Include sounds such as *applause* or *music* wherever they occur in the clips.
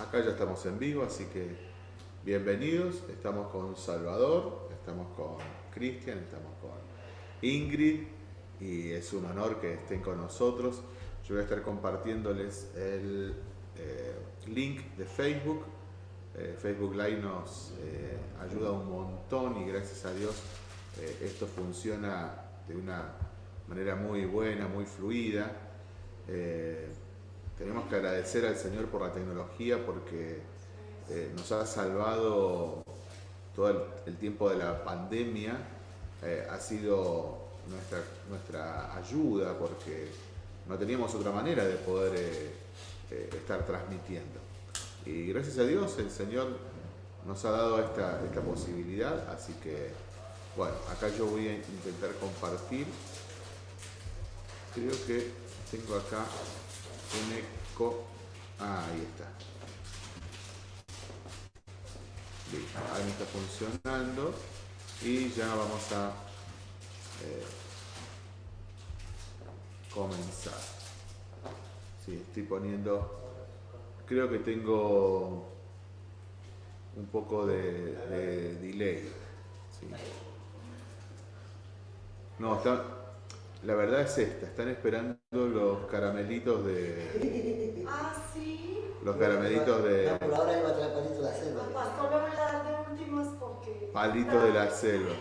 acá ya estamos en vivo, así que bienvenidos. Estamos con Salvador, estamos con Cristian, estamos con Ingrid y es un honor que estén con nosotros. Yo voy a estar compartiéndoles el eh, link de Facebook. Eh, Facebook Live nos eh, ayuda un montón y gracias a Dios esto funciona de una manera muy buena, muy fluida. Tenemos que agradecer al Señor por la tecnología porque nos ha salvado todo el, tiempo de la pandemia. ha sido nuestra, nuestra ayuda porque no teníamos otra manera de poder eh, estar transmitiendo. Y gracias a Dios el Señor nos ha dado esta, esta posibilidad, así que bueno, acá yo voy a intentar compartir. Creo que tengo acá un eco. Ah, ahí está. ahí me está funcionando y ya vamos a eh, comenzar estoy poniendo, creo que tengo un poco de, delay. No, está, la verdad es esta, están esperando los caramelitos de... *laughs* Ah, sí. Los caramelitos de... por ahora iba a traer palitos de la selva. Va a dar de últimas porque... Palitos de la selva.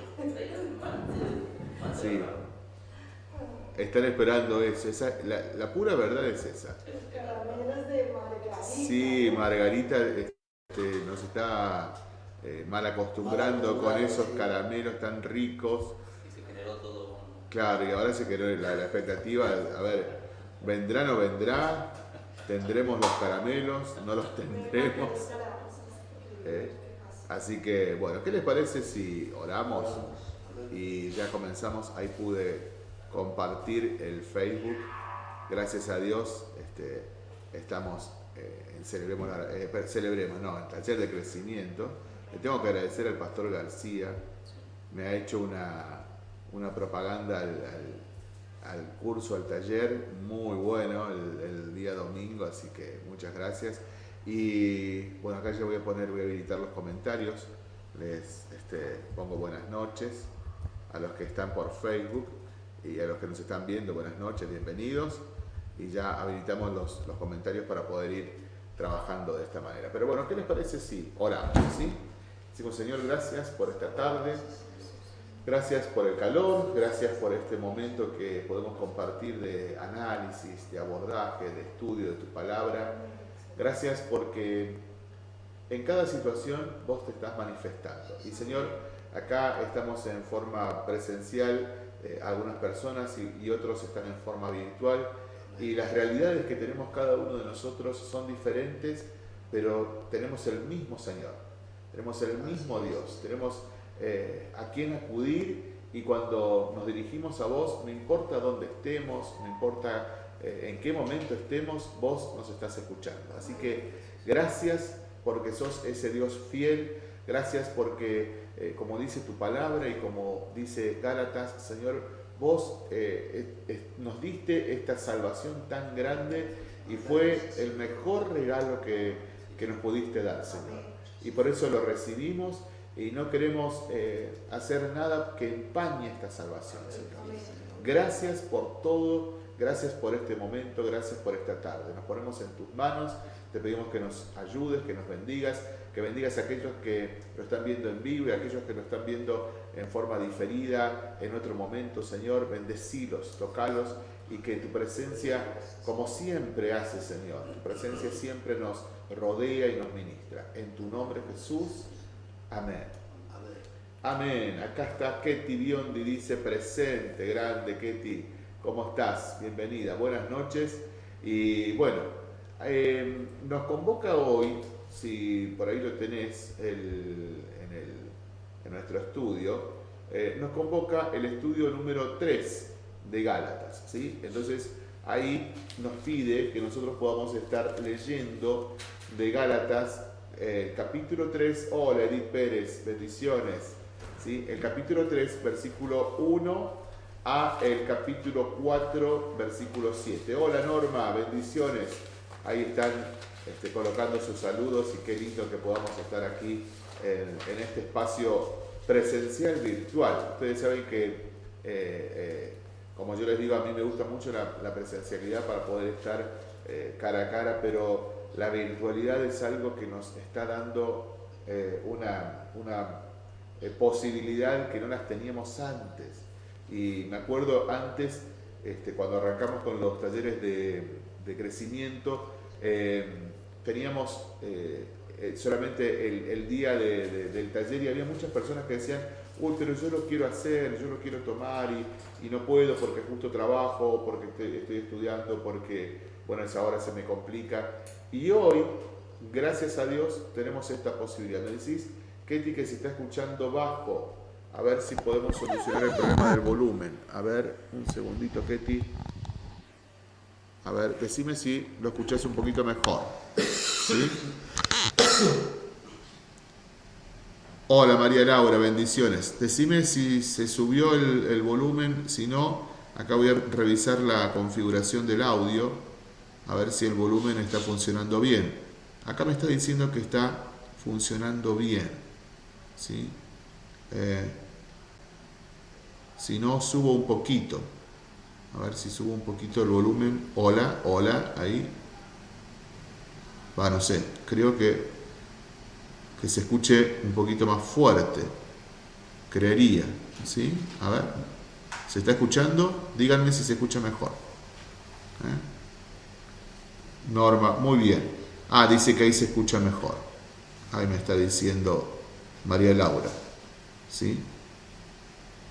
Sí. Están esperando eso. Esa, la, pura verdad es esa. Caramelos de Margarita. Sí, Margarita este, nos está eh, mal acostumbrando con esos caramelos tan ricos. Y se generó todo. Claro, y ahora se generó la, expectativa, a ver, ¿vendrá o no vendrá? ¿Tendremos los caramelos? ¿No los tendremos? Eh, así que, bueno, ¿qué les parece si oramos y ya comenzamos? Ahí pude compartir el Facebook. Gracias a Dios este, estamos eh, en Celebremos, eh, Celebremos, no, en taller de crecimiento. Le tengo que agradecer al pastor García, me ha hecho una, una propaganda al, curso, al taller, muy bueno el, día domingo, así que muchas gracias. Y bueno, acá ya voy a poner, voy a habilitar los comentarios, les este, pongo buenas noches a los que están por Facebook y a los que nos están viendo, buenas noches, bienvenidos. Y ya habilitamos los, los comentarios para poder ir trabajando de esta manera. Pero bueno, ¿qué les parece si oramos? ¿sí? Decimos, Señor, gracias por esta tarde. Gracias por el calor, gracias por este momento que podemos compartir de análisis, de abordaje, de estudio de tu palabra. Gracias porque en cada situación vos te estás manifestando. Y Señor, acá estamos en forma presencial eh, algunas personas y, otros están en forma virtual. Y las realidades que tenemos cada uno de nosotros son diferentes, pero tenemos el mismo Señor, tenemos el mismo Dios, tenemos eh, a quien acudir y cuando nos dirigimos a vos, no importa dónde estemos, no importa eh, en qué momento estemos, vos nos estás escuchando. Así que gracias porque sos ese Dios fiel, gracias porque eh, como dice tu palabra y como dice Gálatas, Señor, vos eh, nos diste esta salvación tan grande y fue el mejor regalo que, que nos pudiste dar, Señor. Y por eso lo recibimos y no queremos eh, hacer nada que empañe esta salvación, Señor. Gracias por todo, gracias por este momento, gracias por esta tarde. Nos ponemos en tus manos, te pedimos que nos ayudes, que nos bendigas que bendigas a aquellos que lo están viendo en vivo y a aquellos que lo están viendo en forma diferida, en otro momento, Señor, bendecilos, tocalos y que tu presencia, como siempre hace, Señor, tu presencia siempre nos rodea y nos ministra. En tu nombre, Jesús. Amén. Amén. Acá está Ketty Biondi, dice presente, grande Ketty. ¿Cómo estás? Bienvenida. Buenas noches. Y bueno, eh, nos convoca hoy si por ahí lo tenés en, nuestro estudio, eh, nos convoca el estudio número 3 de Gálatas. ¿sí? Entonces ahí nos pide que nosotros podamos estar leyendo de Gálatas eh, capítulo 3. Hola Edith Pérez, bendiciones. ¿sí? El capítulo 3, versículo 1 a el capítulo 4, versículo 7. Hola Norma, bendiciones. ahí están este, colocando sus saludos y qué lindo que podamos estar aquí en, este espacio presencial virtual. Ustedes saben que, eh, eh, como yo les digo, a mí me gusta mucho la, presencialidad para poder estar cara a cara, pero la virtualidad es algo que nos está dando una, una posibilidad que no las teníamos antes. Y me acuerdo antes, este, cuando arrancamos con los talleres de, crecimiento, teníamos eh, eh, solamente el, día del taller y había muchas personas que decían, uy, pero yo lo quiero hacer, yo lo quiero tomar y, no puedo porque justo trabajo, porque estoy, estudiando, porque, bueno, esa hora se me complica. Y hoy, gracias a Dios, tenemos esta posibilidad. Me decís, Ketty, que se está escuchando bajo, a ver si podemos solucionar el problema del volumen. A ver, un segundito, Ketty. A ver, decime si lo escuchás un poquito mejor. Hola María Laura, bendiciones. Decime si se subió el, volumen, si no, acá voy a revisar la configuración del audio, a ver si el volumen está funcionando bien. Acá me está diciendo que está funcionando bien. ¿sí? Eh, si no, subo un poquito. A ver si subo un poquito el volumen. Hola, hola, ahí. Va, no sé, creo que, que se escuche un poquito más fuerte. Creería, ¿sí? A ver, ¿se está escuchando? Díganme si se escucha mejor. ¿Eh? Norma, muy bien. Ah, dice que ahí se escucha mejor. Ahí me está diciendo María Laura. ¿Sí?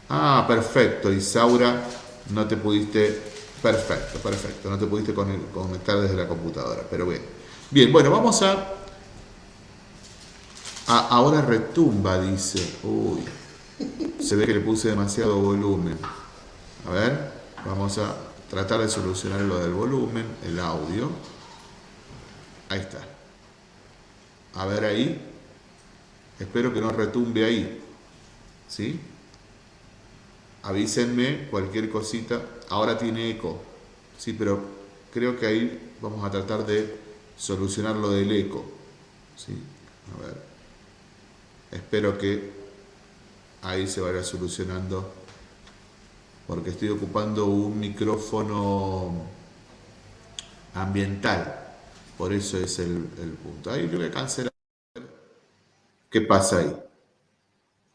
Ah, perfecto. Isaura no te pudiste, perfecto, perfecto, no te pudiste conectar desde la computadora, pero bien. Bien, bueno, vamos a, ahora retumba, dice, uy, se ve que le puse demasiado volumen. A ver, vamos a tratar de solucionar lo del volumen, el audio. Ahí está. A ver ahí. Espero que no retumbe ahí. ¿Sí? avísenme cualquier cosita. Ahora tiene eco, sí, pero creo que ahí vamos a tratar de solucionar lo del eco. ¿sí? A ver. Espero que ahí se vaya solucionando porque estoy ocupando un micrófono ambiental. Por eso es el, punto. Ahí lo voy a cancelar. ¿Qué pasa ahí?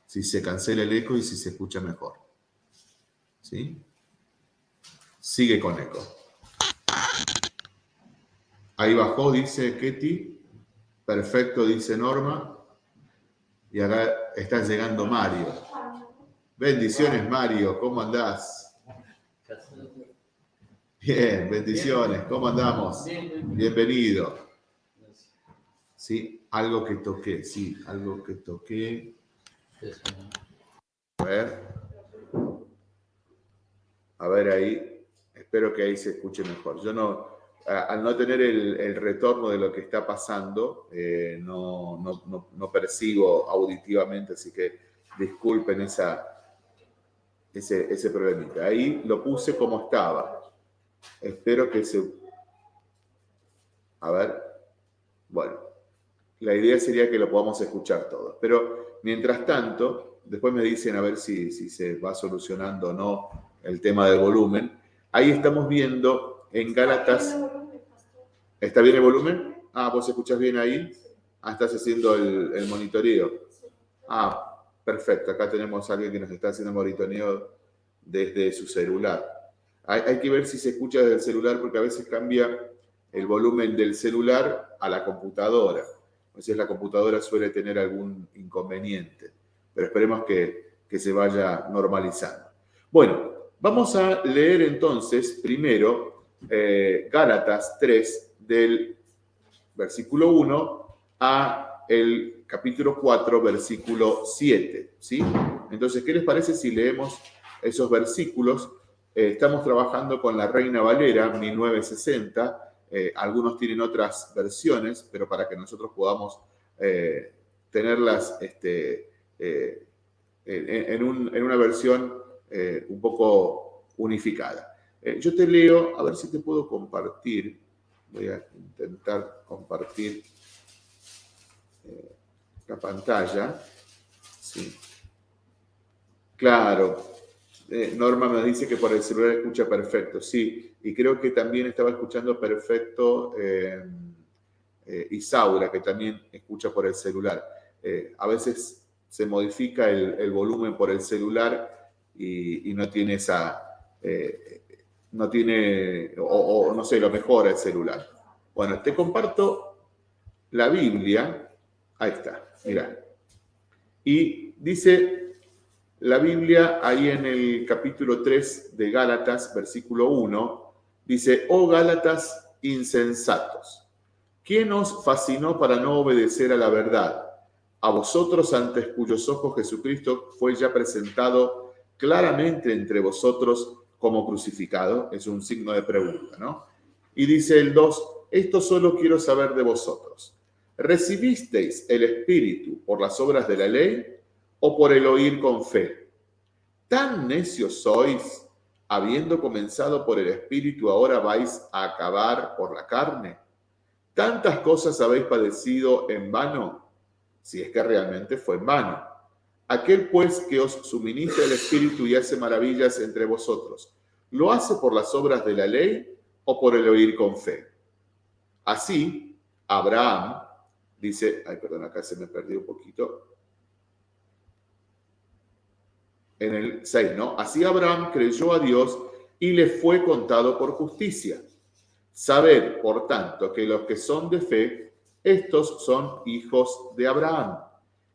Si se cancela el eco y si se escucha mejor. ¿Sí? Sigue con eco. Ahí bajó, dice Ketty. Perfecto, dice Norma. Y acá está llegando Mario. Bendiciones, Mario. ¿Cómo andás? Bien, bendiciones. ¿Cómo andamos? Bienvenido. Sí, algo que toqué, sí, algo que toqué. A ver. A ver ahí, espero que ahí se escuche mejor. Yo no, al no tener el, retorno de lo que está pasando, eh, no, no, percibo auditivamente, así que disculpen esa, ese, ese problemita. Ahí lo puse como estaba. Espero que se... A ver, bueno, la idea sería que lo podamos escuchar todo. Pero mientras tanto, después me dicen a ver si, si se va solucionando o no el tema del volumen. Ahí estamos viendo en Gálatas... ¿Está bien el volumen? Ah, vos escuchás bien ahí. Ah, estás haciendo el, monitoreo. Ah, perfecto. Acá tenemos a alguien que nos está haciendo el monitoreo desde su celular. Hay, que ver si se escucha desde el celular porque a veces cambia el volumen del celular a la computadora. A veces la computadora suele tener algún inconveniente, pero esperemos que, que se vaya normalizando. Bueno, Vamos a leer entonces primero eh, Gálatas 3 del versículo 1 a el capítulo 4, versículo 7. ¿sí? Entonces, ¿qué les parece si leemos esos versículos? Eh, estamos trabajando con la Reina Valera 1960. Eh, algunos tienen otras versiones, pero para que nosotros podamos tenerlas este, en, en una versión eh, un poco unificada. Eh, yo te leo, a ver si te puedo compartir. Voy a intentar compartir eh, la pantalla. Sí. Claro. Eh, Norma me dice que por el celular escucha perfecto. Sí, y creo que también estaba escuchando perfecto eh, Isaura, que también escucha por el celular. a veces se modifica el, volumen por el celular y, no tiene esa, no tiene, o, no sé, lo mejora el celular. Bueno, te comparto la Biblia. Ahí está, mira. Y dice la Biblia ahí en el capítulo 3 de Gálatas, versículo 1, dice, oh Gálatas insensatos, ¿quién os fascinó para no obedecer a la verdad? A vosotros antes cuyos ojos Jesucristo fue ya presentado claramente entre vosotros como crucificado, es un signo de pregunta, ¿no? Y dice el 2, esto solo quiero saber de vosotros. ¿Recibisteis el Espíritu por las obras de la ley o por el oír con fe? ¿Tan necios sois, habiendo comenzado por el Espíritu, ahora vais a acabar por la carne? ¿Tantas cosas habéis padecido en vano? Si es que realmente fue en vano. Aquel pues que os suministra el Espíritu y hace maravillas entre vosotros, ¿lo hace por las obras de la ley o por el oír con fe? Así, Abraham, dice, ay, perdón, acá se me perdió un poquito. En el 6, ¿no? Así Abraham creyó a Dios y le fue contado por justicia. Sabed, por tanto, que los que son de fe, estos son hijos de Abraham.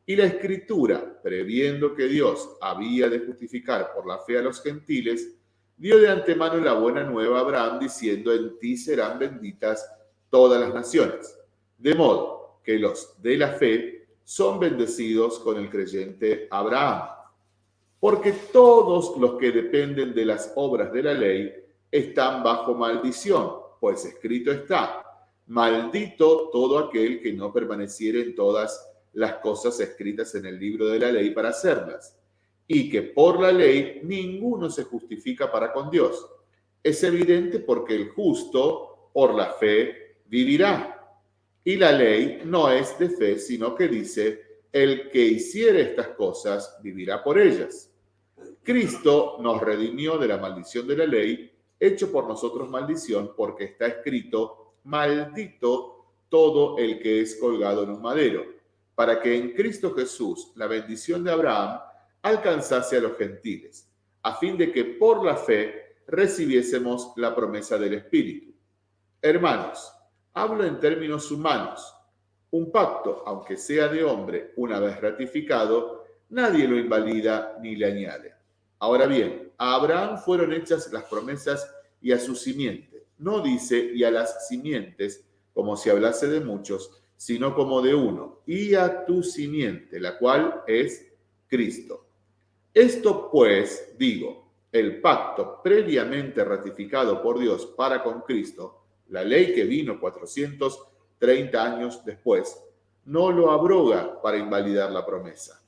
Y la escritura, previendo que Dios había de justificar por la fe a los gentiles, dio de antemano la buena nueva a Abraham, diciendo, en ti serán benditas todas las naciones. De modo que los de la fe son bendecidos con el creyente Abraham. Porque todos los que dependen de las obras de la ley están bajo maldición, pues escrito está, maldito todo aquel que no permaneciere en todas las cosas escritas en el libro de la ley para hacerlas, y que por la ley ninguno se justifica para con Dios. Es evidente porque el justo por la fe vivirá. Y la ley no es de fe, sino que dice, el que hiciere estas cosas vivirá por ellas. Cristo nos redimió de la maldición de la ley, hecho por nosotros maldición, porque está escrito, maldito todo el que es colgado en un madero para que en Cristo Jesús la bendición de Abraham alcanzase a los gentiles, a fin de que por la fe recibiésemos la promesa del Espíritu. Hermanos, hablo en términos humanos. Un pacto, aunque sea de hombre, una vez ratificado, nadie lo invalida ni le añade. Ahora bien, a Abraham fueron hechas las promesas y a su simiente. No dice y a las simientes, como si hablase de muchos, sino como de uno, y a tu simiente, la cual es Cristo. Esto pues, digo, el pacto previamente ratificado por Dios para con Cristo, la ley que vino 430 años después, no lo abroga para invalidar la promesa.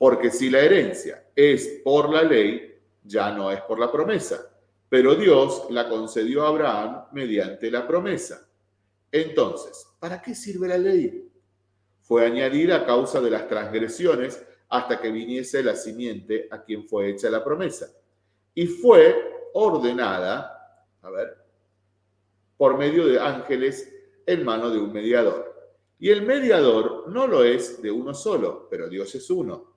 Porque si la herencia es por la ley, ya no es por la promesa, pero Dios la concedió a Abraham mediante la promesa. Entonces, ¿para qué sirve la ley? Fue añadida a causa de las transgresiones hasta que viniese la simiente a quien fue hecha la promesa. Y fue ordenada, a ver, por medio de ángeles en mano de un mediador. Y el mediador no lo es de uno solo, pero Dios es uno.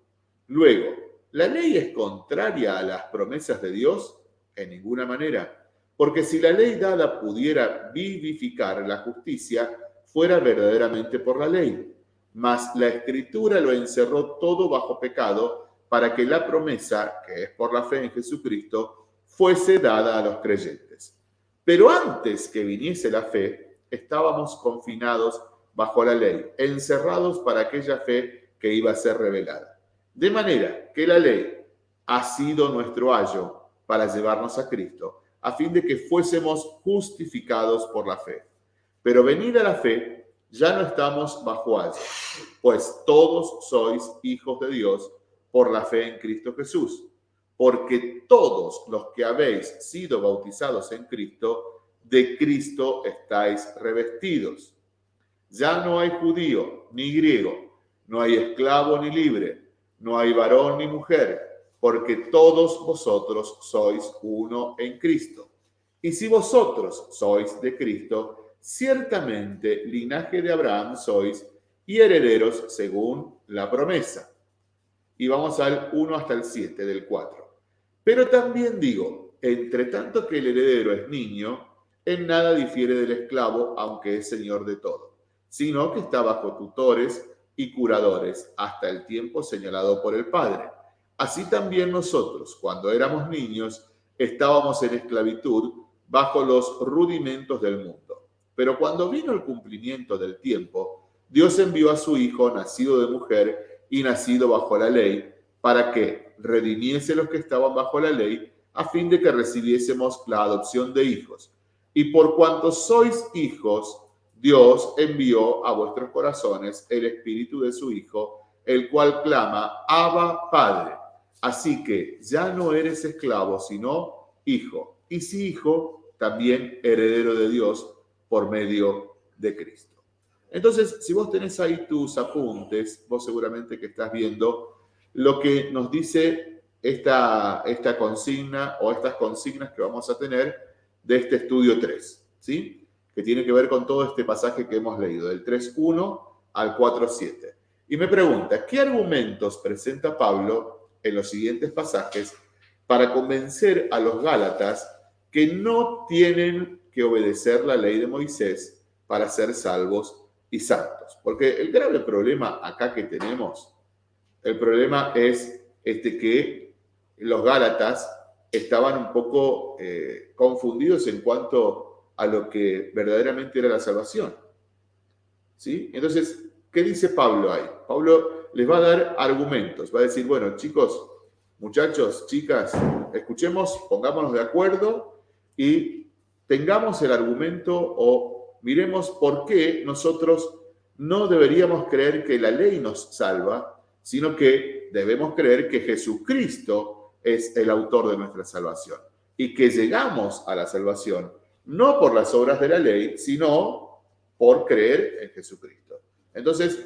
Luego, ¿la ley es contraria a las promesas de Dios? En ninguna manera porque si la ley dada pudiera vivificar la justicia, fuera verdaderamente por la ley. Mas la escritura lo encerró todo bajo pecado para que la promesa, que es por la fe en Jesucristo, fuese dada a los creyentes. Pero antes que viniese la fe, estábamos confinados bajo la ley, encerrados para aquella fe que iba a ser revelada. De manera que la ley ha sido nuestro ayo para llevarnos a Cristo a fin de que fuésemos justificados por la fe. Pero venida la fe, ya no estamos bajo algo, pues todos sois hijos de Dios por la fe en Cristo Jesús. Porque todos los que habéis sido bautizados en Cristo, de Cristo estáis revestidos. Ya no hay judío ni griego, no hay esclavo ni libre, no hay varón ni mujer, porque todos vosotros sois uno en Cristo. Y si vosotros sois de Cristo, ciertamente linaje de Abraham sois y herederos según la promesa. Y vamos al 1 hasta el 7 del 4. Pero también digo, entre tanto que el heredero es niño, en nada difiere del esclavo, aunque es señor de todo, sino que está bajo tutores y curadores hasta el tiempo señalado por el Padre. Así también nosotros, cuando éramos niños, estábamos en esclavitud bajo los rudimentos del mundo. Pero cuando vino el cumplimiento del tiempo, Dios envió a su Hijo, nacido de mujer y nacido bajo la ley, para que redimiese los que estaban bajo la ley, a fin de que recibiésemos la adopción de hijos. Y por cuanto sois hijos, Dios envió a vuestros corazones el espíritu de su Hijo, el cual clama, Abba Padre. Así que ya no eres esclavo, sino hijo. Y si hijo, también heredero de Dios por medio de Cristo. Entonces, si vos tenés ahí tus apuntes, vos seguramente que estás viendo lo que nos dice esta, esta consigna o estas consignas que vamos a tener de este estudio 3, ¿sí? Que tiene que ver con todo este pasaje que hemos leído, del 3.1 al 4.7. Y me pregunta, ¿qué argumentos presenta Pablo en los siguientes pasajes para convencer a los Gálatas que no tienen que obedecer la ley de Moisés para ser salvos y santos? Porque el grave problema acá que tenemos, el problema es este que los Gálatas estaban un poco eh, confundidos en cuanto a lo que verdaderamente era la salvación. ¿Sí? Entonces, ¿qué dice Pablo ahí? Pablo les va a dar argumentos, va a decir, bueno, chicos, muchachos, chicas, escuchemos, pongámonos de acuerdo y tengamos el argumento o miremos por qué nosotros no deberíamos creer que la ley nos salva, sino que debemos creer que Jesucristo es el autor de nuestra salvación. Y que llegamos a la salvación no por las obras de la ley, sino por creer en Jesucristo. Entonces,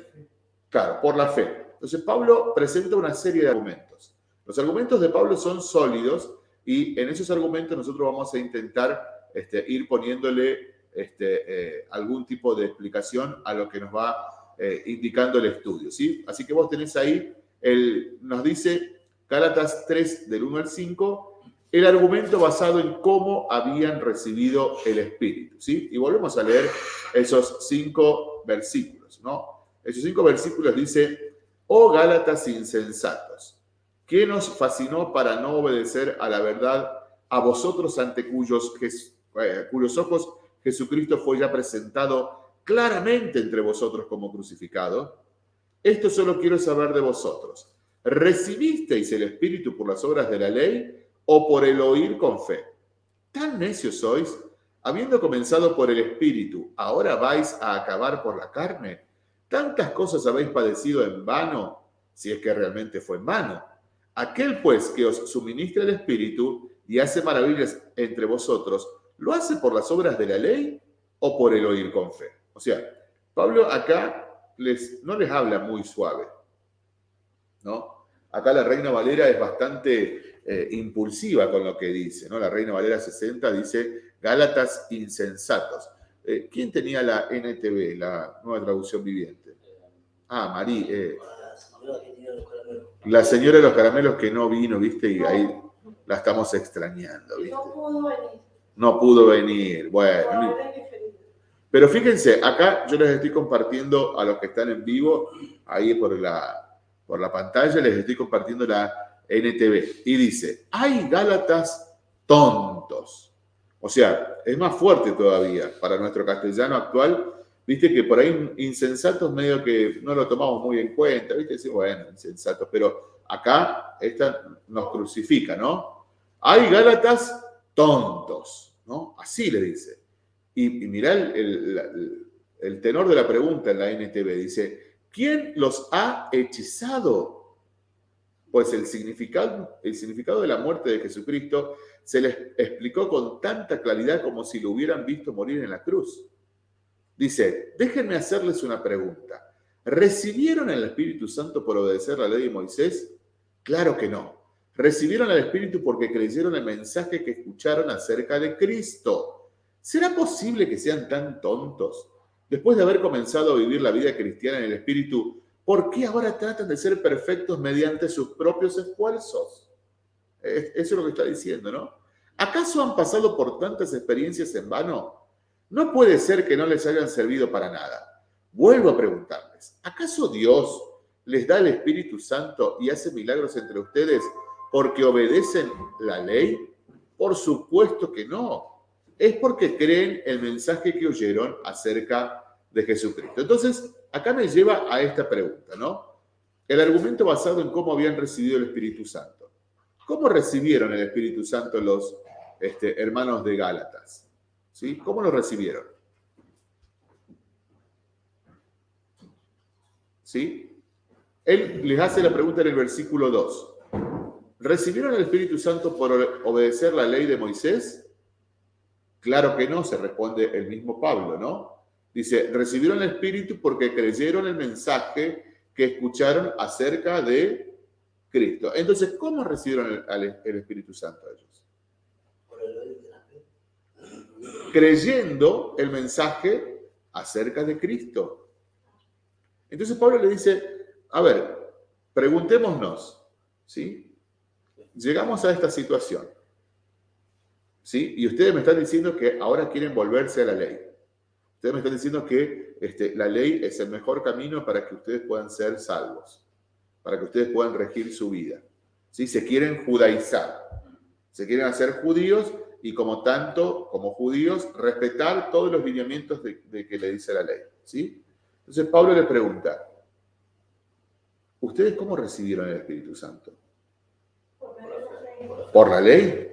claro, por la fe. Entonces, Pablo presenta una serie de argumentos. Los argumentos de Pablo son sólidos y en esos argumentos nosotros vamos a intentar este, ir poniéndole este, eh, algún tipo de explicación a lo que nos va eh, indicando el estudio. ¿sí? Así que vos tenés ahí, el, nos dice Gálatas 3 del 1 al 5, el argumento basado en cómo habían recibido el Espíritu. ¿sí? Y volvemos a leer esos cinco versículos. ¿no? Esos cinco versículos dice, oh Gálatas insensatos, ¿qué nos fascinó para no obedecer a la verdad a vosotros ante cuyos, eh, cuyos ojos Jesucristo fue ya presentado claramente entre vosotros como crucificado? Esto solo quiero saber de vosotros ¿Recibisteis el Espíritu por las obras de la ley o por el oír con fe? ¿Tan necios sois? Habiendo comenzado por el Espíritu, ¿ahora vais a acabar por la carne? ¿Tantas cosas habéis padecido en vano, si es que realmente fue en vano? Aquel pues que os suministra el Espíritu y hace maravillas entre vosotros, ¿lo hace por las obras de la ley o por el oír con fe? O sea, Pablo acá les, no les habla muy suave, ¿no? Acá la Reina Valera es bastante eh, impulsiva con lo que dice, ¿no? La Reina Valera 60 dice Gálatas insensatos. Eh, ¿Quién tenía la NTV, la nueva traducción viviente? Ah, Marí. Eh, la señora de los caramelos que no vino, ¿viste? Y ahí la estamos extrañando, ¿viste? No pudo venir. No pudo venir, bueno. Pero fíjense, acá yo les estoy compartiendo a los que están en vivo, ahí por la, por la pantalla, les estoy compartiendo la NTV. Y dice, hay Gálatas tontos. O sea, es más fuerte todavía para nuestro castellano actual. Viste que por ahí insensatos medio que no lo tomamos muy en cuenta. Viste, bueno, insensatos. Pero acá esta nos crucifica, ¿no? Hay Gálatas tontos, ¿no? Así le dice. Y, mirá el, el tenor de la pregunta en la NTV. Dice, ¿Quién los ha hechizado? Pues el significado, el significado de la muerte de Jesucristo se les explicó con tanta claridad como si lo hubieran visto morir en la cruz. Dice, déjenme hacerles una pregunta. ¿Recibieron el Espíritu Santo por obedecer la ley de Moisés? Claro que no. Recibieron el Espíritu porque creyeron el mensaje que escucharon acerca de Cristo. ¿Será posible que sean tan tontos? Después de haber comenzado a vivir la vida cristiana en el Espíritu, ¿por qué ahora tratan de ser perfectos mediante sus propios esfuerzos? Eso es lo que está diciendo, ¿no? ¿Acaso han pasado por tantas experiencias en vano? No puede ser que no les hayan servido para nada. Vuelvo a preguntarles, ¿acaso Dios les da el Espíritu Santo y hace milagros entre ustedes porque obedecen la ley? Por supuesto que no. Es porque creen el mensaje que oyeron acerca de Jesucristo. Entonces, acá me lleva a esta pregunta, ¿no? El argumento basado en cómo habían recibido el Espíritu Santo. ¿Cómo recibieron el Espíritu Santo los este, hermanos de Gálatas? ¿Sí? ¿Cómo lo recibieron? ¿Sí? Él les hace la pregunta en el versículo 2. ¿Recibieron el Espíritu Santo por obedecer la ley de Moisés? Claro que no, se responde el mismo Pablo, ¿no? Dice, recibieron el Espíritu porque creyeron el mensaje que escucharon acerca de Cristo. Entonces, ¿cómo recibieron el, Espíritu Santo ellos? Creyendo el mensaje acerca de Cristo. Entonces Pablo le dice, a ver, preguntémonos, ¿sí? Llegamos a esta situación, ¿sí? Y ustedes me están diciendo que ahora quieren volverse a la ley. Ustedes me están diciendo que este, la ley es el mejor camino para que ustedes puedan ser salvos, para que ustedes puedan regir su vida. ¿Sí? Se quieren judaizar, se quieren hacer judíos y como tanto, como judíos, respetar todos los lineamientos de, que le dice la ley. ¿sí? Entonces Pablo le pregunta, ¿ustedes cómo recibieron el Espíritu Santo? ¿Por la ley?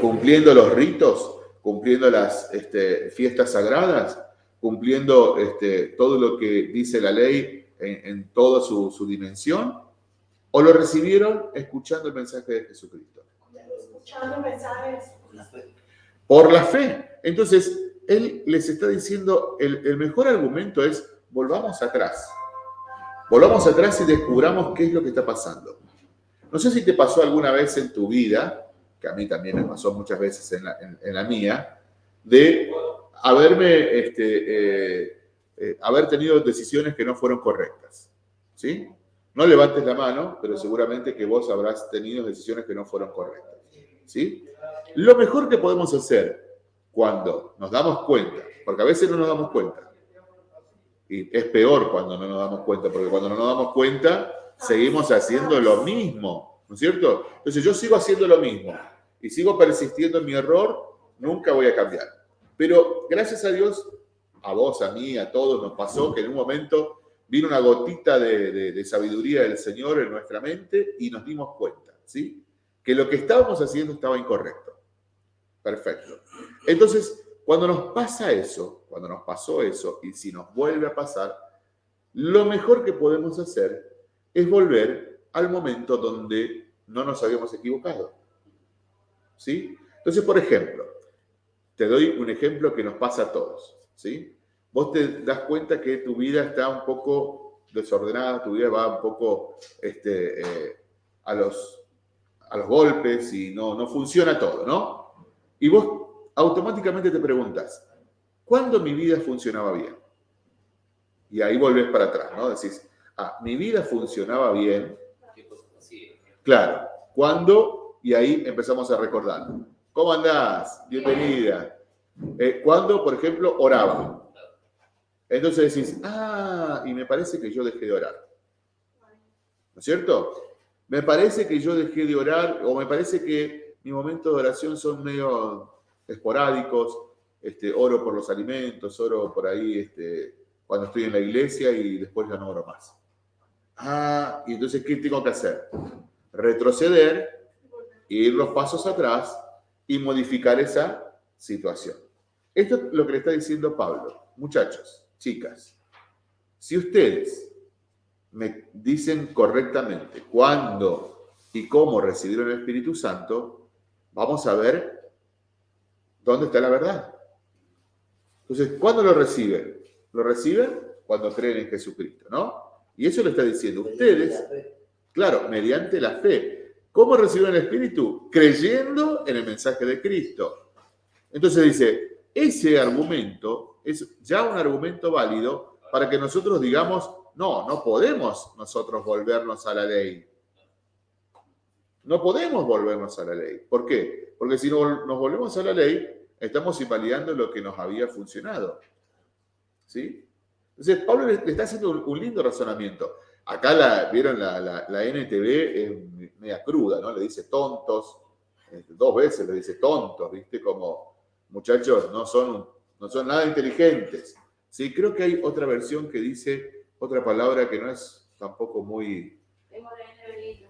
¿Cumpliendo los ritos? Cumpliendo las este, fiestas sagradas, cumpliendo este, todo lo que dice la ley en, toda su, dimensión, o lo recibieron escuchando el mensaje de Jesucristo. Escuchando mensajes. Por la fe. Entonces, él les está diciendo, el, el mejor argumento es, volvamos atrás. Volvamos atrás y descubramos qué es lo que está pasando. No sé si te pasó alguna vez en tu vida que a mí también me pasó muchas veces en la, mía, de haberme, este, eh, eh, haber tenido decisiones que no fueron correctas. ¿Sí? No levantes la mano, pero seguramente que vos habrás tenido decisiones que no fueron correctas. ¿Sí? Lo mejor que podemos hacer cuando nos damos cuenta, porque a veces no nos damos cuenta, y es peor cuando no nos damos cuenta, porque cuando no nos damos cuenta, seguimos haciendo lo mismo, ¿no es cierto? Entonces yo sigo haciendo lo mismo y sigo persistiendo en mi error, nunca voy a cambiar. Pero gracias a Dios, a vos, a mí, a todos nos pasó que en un momento vino una gotita de, sabiduría del Señor en nuestra mente y nos dimos cuenta, ¿sí? Que lo que estábamos haciendo estaba incorrecto. Perfecto. Entonces, cuando nos pasa eso, cuando nos pasó eso, y si nos vuelve a pasar, lo mejor que podemos hacer es volver al momento donde no nos habíamos equivocado. ¿Sí? Entonces, por ejemplo, te doy un ejemplo que nos pasa a todos, ¿sí? Vos te das cuenta que tu vida está un poco desordenada, tu vida va un poco este, eh, a, los, a los golpes y no, no funciona todo, ¿no? Y vos automáticamente te preguntas, ¿cuándo mi vida funcionaba bien? Y ahí volvés para atrás, ¿no? Decís, ah, mi vida funcionaba bien. Claro, cuando y ahí empezamos a recordar. ¿Cómo andás? Bienvenida. Eh, cuando, por ejemplo, oraba. Entonces decís, ah, y me parece que yo dejé de orar. ¿No es cierto? Me parece que yo dejé de orar o me parece que mis momentos de oración son medio esporádicos. Este, oro por los alimentos, oro por ahí este, cuando estoy en la iglesia y después ya no oro más. Ah, y entonces, ¿qué tengo que hacer? Retroceder ir los pasos atrás y modificar esa situación. Esto es lo que le está diciendo Pablo. Muchachos, chicas, si ustedes me dicen correctamente cuándo y cómo recibieron el Espíritu Santo, vamos a ver dónde está la verdad. Entonces, ¿cuándo lo reciben? Lo reciben cuando creen en Jesucristo, ¿no? Y eso lo está diciendo ustedes, claro, mediante la fe. ¿Cómo recibieron el Espíritu? Creyendo en el mensaje de Cristo. Entonces dice, ese argumento es ya un argumento válido para que nosotros digamos, no, no podemos nosotros volvernos a la ley. No podemos volvernos a la ley. ¿Por qué? Porque si no nos volvemos a la ley, estamos invalidando lo que nos había funcionado. ¿Sí? Entonces, Pablo le, está haciendo un, lindo razonamiento. Acá la, vieron la, la, NTV, es media cruda, ¿no? Le dice tontos, este, dos veces le dice tontos, ¿viste? Como muchachos no son, no son nada inteligentes. Sí, creo que hay otra versión que dice otra palabra que no es tampoco muy... Tengo la NBI.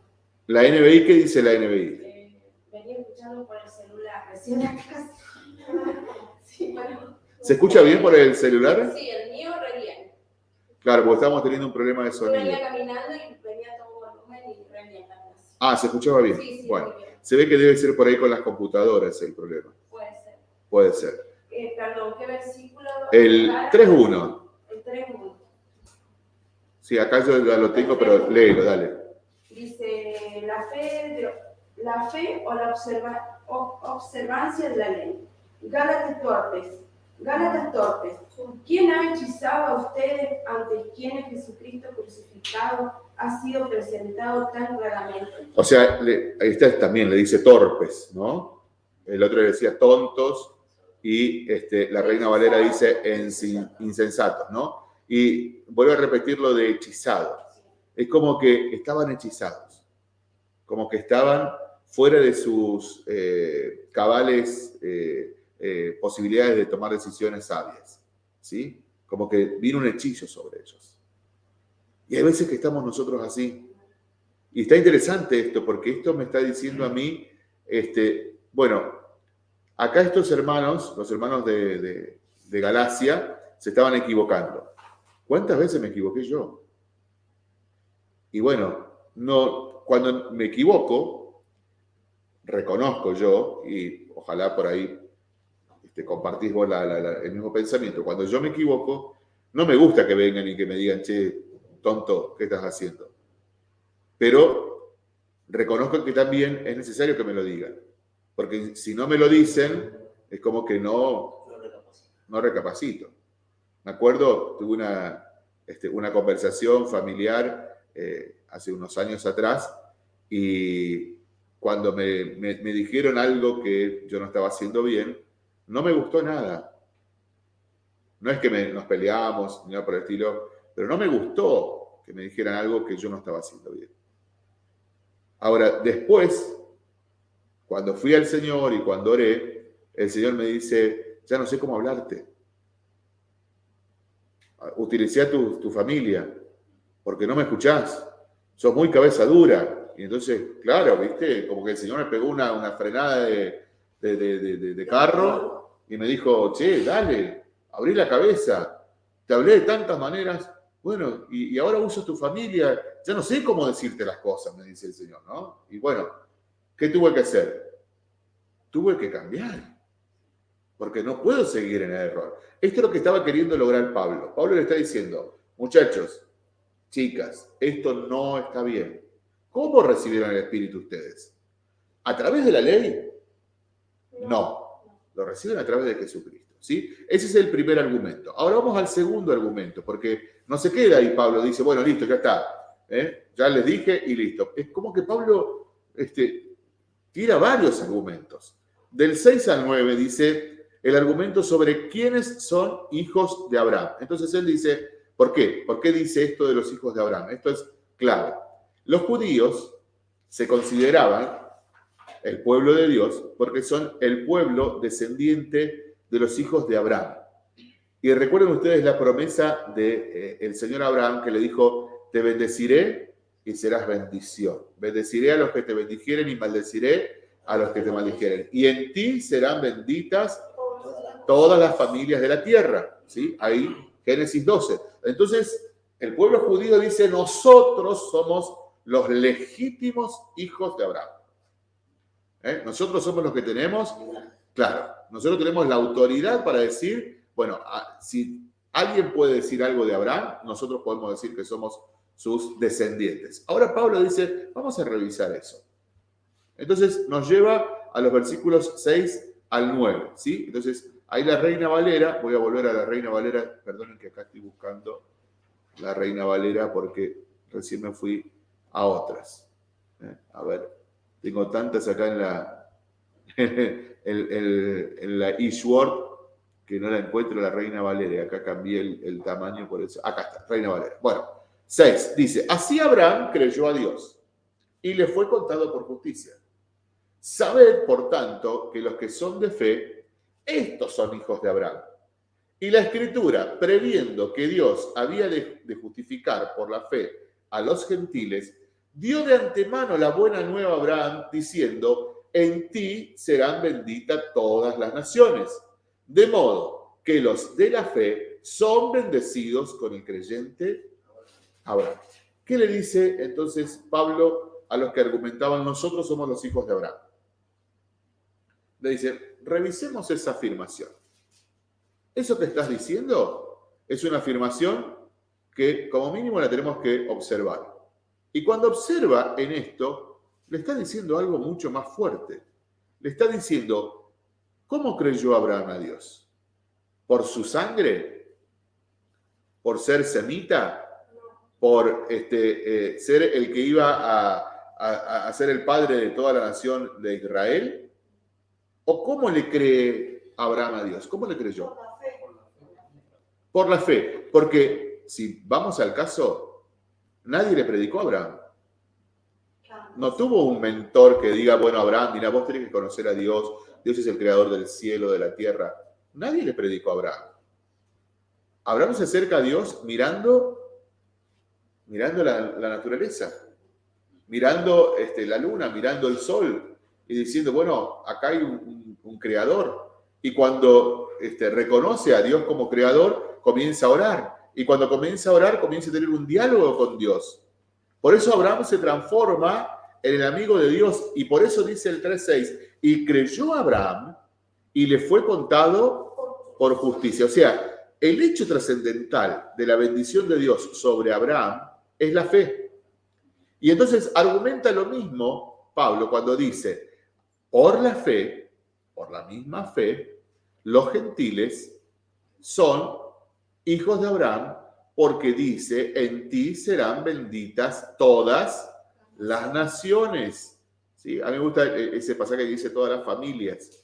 ¿La NBI qué dice la NBI? Eh, venía escuchando por el celular, recién acá. *laughs* sí, bueno. ¿Se escucha bien por el celular? Sí, el mío re. Claro, porque estamos teniendo un problema de sonido. Yo venía caminando y venía todo volumen y bien. Ah, ¿se escuchaba bien? Sí, sí, bueno, se ve que debe ser por ahí con las computadoras el problema. Puede ser. Puede ser. Eh, perdón, ¿qué versículo? El 3.1. El 3.1. Sí, acá yo ya lo tengo, pero léelo, dale. Dice, la fe, la fe o la observa, observancia de la ley. Gálatas torpes, Gálatas torpes. ¿Quién ha hechizado a ustedes ante quienes Jesucristo crucificado ha sido presentado tan claramente? O sea, ahí está también, le dice torpes, ¿no? El otro le decía tontos y este, la Reina Valera dice insensatos, ¿no? Y vuelvo a repetir lo de hechizado. Es como que estaban hechizados, como que estaban fuera de sus eh, cabales eh, eh, posibilidades de tomar decisiones sabias, ¿sí? Como que vino un hechizo sobre ellos. Y hay veces que estamos nosotros así. Y está interesante esto, porque esto me está diciendo a mí, este, bueno, acá estos hermanos, los hermanos de, de, de Galacia, se estaban equivocando. ¿Cuántas veces me equivoqué yo? Y bueno, no, cuando me equivoco, reconozco yo, y ojalá por ahí este, compartís vos el mismo pensamiento. Cuando yo me equivoco, no me gusta que vengan y que me digan, che, tonto, ¿qué estás haciendo? Pero reconozco que también es necesario que me lo digan. Porque si no me lo dicen, es como que no, no recapacito. Me acuerdo, tuve una, este, una conversación familiar eh, hace unos años atrás y cuando me, me, me dijeron algo que yo no estaba haciendo bien, no me gustó nada. No es que nos peleamos, ni nada por el estilo, pero no me gustó que me dijeran algo que yo no estaba haciendo bien. Ahora, después, cuando fui al Señor y cuando oré, el Señor me dice, ya no sé cómo hablarte. Utilicé a tu, familia, porque no me escuchás. Sos muy cabeza dura. Y entonces, claro, viste, como que el Señor me pegó una, una frenada de, de, carro y me dijo, che, dale, abrí la cabeza, te hablé de tantas maneras, bueno, y, ahora uso tu familia, ya no sé cómo decirte las cosas, me dice el Señor, ¿no? Y bueno, ¿qué tuve que hacer? Tuve que cambiar, porque no puedo seguir en el error. Esto es lo que estaba queriendo lograr Pablo. Pablo le está diciendo, muchachos, chicas, esto no está bien. ¿Cómo recibieron el Espíritu ustedes? ¿A través de la ley? No, lo reciben a través de Jesucristo. ¿sí? Ese es el primer argumento. Ahora vamos al segundo argumento, porque no se queda ahí Pablo, dice, bueno, listo, ya está. ¿eh? Ya les dije y listo. Es como que Pablo este, tira varios argumentos. Del 6 al 9 dice el argumento sobre quiénes son hijos de Abraham. Entonces él dice, ¿por qué? ¿Por qué dice esto de los hijos de Abraham? Esto es clave. Los judíos se consideraban el pueblo de Dios, porque son el pueblo descendiente de los hijos de Abraham. Y recuerden ustedes la promesa del de, eh, Señor Abraham que le dijo, te bendeciré y serás bendición. Bendeciré a los que te bendijeren y maldeciré a los que te maldijeren. Y en ti serán benditas todas las familias de la tierra. ¿sí? Ahí, Génesis 12. Entonces, El pueblo judío dice, nosotros somos los legítimos hijos de Abraham. ¿Eh? Nosotros somos los que tenemos, claro, nosotros tenemos la autoridad para decir, bueno, si alguien puede decir algo de Abraham, nosotros podemos decir que somos sus descendientes. Ahora Pablo dice, vamos a revisar eso. Entonces nos lleva a los versículos 6 al 9, ¿sí? Entonces, ahí la Reina Valera, voy a volver a la Reina Valera, perdonen que acá estoy buscando la Reina Valera porque recién me fui a otras. ¿eh? A ver, tengo tantas acá en la *laughs* en, la eSword que no la encuentro la Reina Valera. Acá cambié el, tamaño por eso. Acá está, Reina Valera. Bueno, 6. Dice, así Abraham creyó a Dios y le fue contado por justicia. Sabed, por tanto, que los que son de fe, estos son hijos de Abraham. Y la escritura, previendo que Dios había de, justificar por la fe a los gentiles, dio de antemano la buena nueva a Abraham, diciendo, en ti serán benditas todas las naciones. De modo que los de la fe son bendecidos con el creyente Abraham. ¿Qué le dice entonces Pablo a los que argumentaban nosotros somos los hijos de Abraham? Le dice, revisemos esa afirmación. Eso que estás diciendo es una afirmación que como mínimo la tenemos que observar. Y cuando observa en esto, le está diciendo algo mucho más fuerte. Le está diciendo, ¿cómo creyó Abraham a Dios? ¿Por su sangre? ¿Por ser semita? por este, eh, ser el que iba a, a, ser el padre de toda la nación de Israel? ¿O cómo le cree Abraham a Dios? ¿Cómo le creyó? Por la fe. Porque si vamos al caso, nadie le predicó a Abraham. No tuvo un mentor que diga, bueno, Abraham, mira, vos tenés que conocer a Dios, Dios es el creador del cielo, de la tierra. Nadie le predicó a Abraham. Abraham se acerca a Dios mirando mirando la, naturaleza, mirando este, la luna, mirando el sol y diciendo, bueno, acá hay un, creador. Y cuando este, reconoce a Dios como creador, comienza a orar. Y cuando comienza a orar, comienza a tener un diálogo con Dios. Por eso Abraham se transforma en el amigo de Dios. Y por eso dice el 3.6, y creyó Abraham y le fue contado por justicia. O sea, el hecho trascendental de la bendición de Dios sobre Abraham es la fe. Y entonces argumenta lo mismo Pablo cuando dice, por la fe, por la misma fe, los gentiles son hijos de Abraham porque dice, en ti serán benditas todas las naciones. ¿Sí? A mí me gusta e-, ese pasaje que dice todas las familias,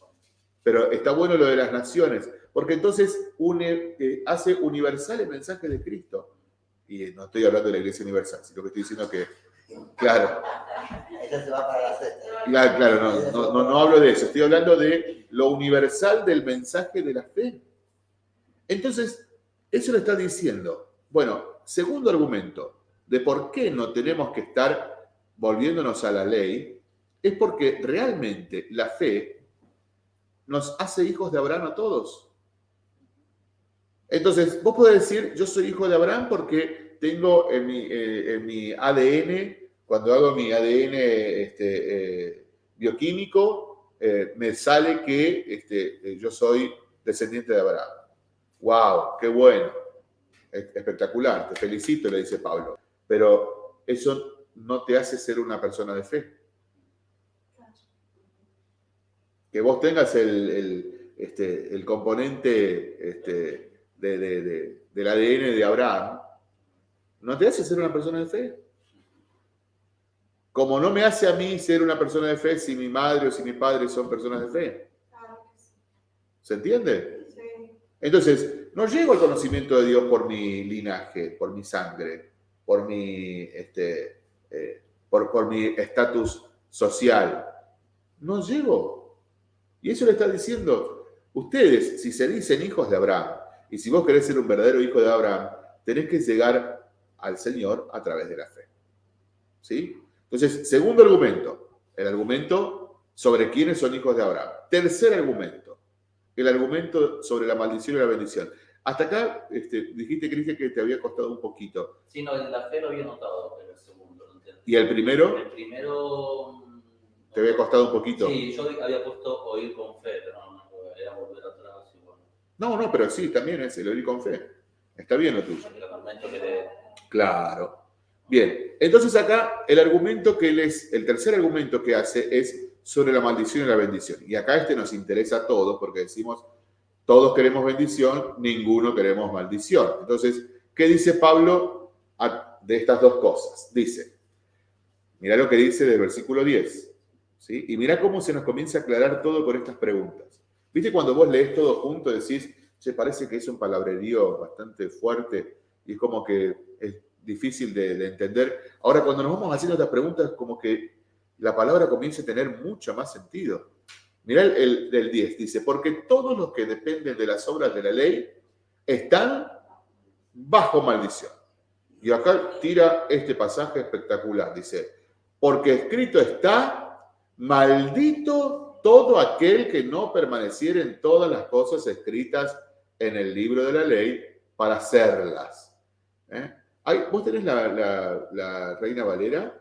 pero está bueno lo de las naciones, porque entonces une, eh, hace universal el mensaje de Cristo y no estoy hablando de la Iglesia Universal, sino que estoy diciendo que, claro. Claro, claro, no, no, no, no hablo de eso, estoy hablando de lo universal del mensaje de la fe. Entonces, eso lo está diciendo. Bueno, segundo argumento de por qué no tenemos que estar volviéndonos a la ley, es porque realmente la fe nos hace hijos de Abraham a todos. Entonces, vos podés decir, yo soy hijo de Abraham porque tengo en mi, eh, ADN, cuando hago mi ADN este, eh, bioquímico, eh, me sale que este, yo soy descendiente de Abraham. ¡Wow! ¡Qué bueno! Espectacular, te felicito, le dice Pablo. Pero eso no te hace ser una persona de fe. Que vos tengas el, este, el componente este, de, del ADN de Abraham, no te hace ser una persona de fe. Como no me hace a mí ser una persona de fe si mi madre o si mi padre son personas de fe. ¿Se entiende? Entonces, no llego al conocimiento de Dios por mi linaje, por mi sangre, por mi este, eh, por, por estatus social. No llego. Y eso le está diciendo, ustedes, si se dicen hijos de Abraham, y si vos querés ser un verdadero hijo de Abraham, tenés que llegar al Señor a través de la fe. ¿Sí? Entonces, segundo argumento, el argumento sobre quiénes son hijos de Abraham. Tercer argumento, el argumento sobre la maldición y la bendición. Hasta acá este, dijiste, Cristian, que te había costado un poquito. Sí, no, la fe lo había notado, pero el segundo no entiendo. ¿Y el primero? El primero. mm, ¿Te había costado un poquito? Sí, yo había puesto oír con fe, pero no, no, era volver atrás y bueno. No, no, pero sí, también es el oír con fe. Está bien lo tuyo. El argumento que le. Claro. Bien, entonces acá el argumento que les, el tercer argumento que hace es sobre la maldición y la bendición. Y acá este nos interesa a todos porque decimos, todos queremos bendición, ninguno queremos maldición. Entonces, ¿qué dice Pablo de estas dos cosas? Dice, mira lo que dice del versículo 10, ¿sí? Y mira cómo se nos comienza a aclarar todo con estas preguntas. ¿Viste cuando vos lees todo junto decís, se parece que es un palabrerío bastante fuerte y es como que es difícil de, de entender? Ahora, cuando nos vamos haciendo estas preguntas, como que la palabra comienza a tener mucho más sentido. Mirá el, el del 10, dice, porque todos los que dependen de las obras de la ley están bajo maldición. Y acá tira este pasaje espectacular, dice, porque escrito está, maldito todo aquel que no permaneciera en todas las cosas escritas en el libro de la ley para hacerlas. ¿Eh? Vos tenés la, la- Reina Valera.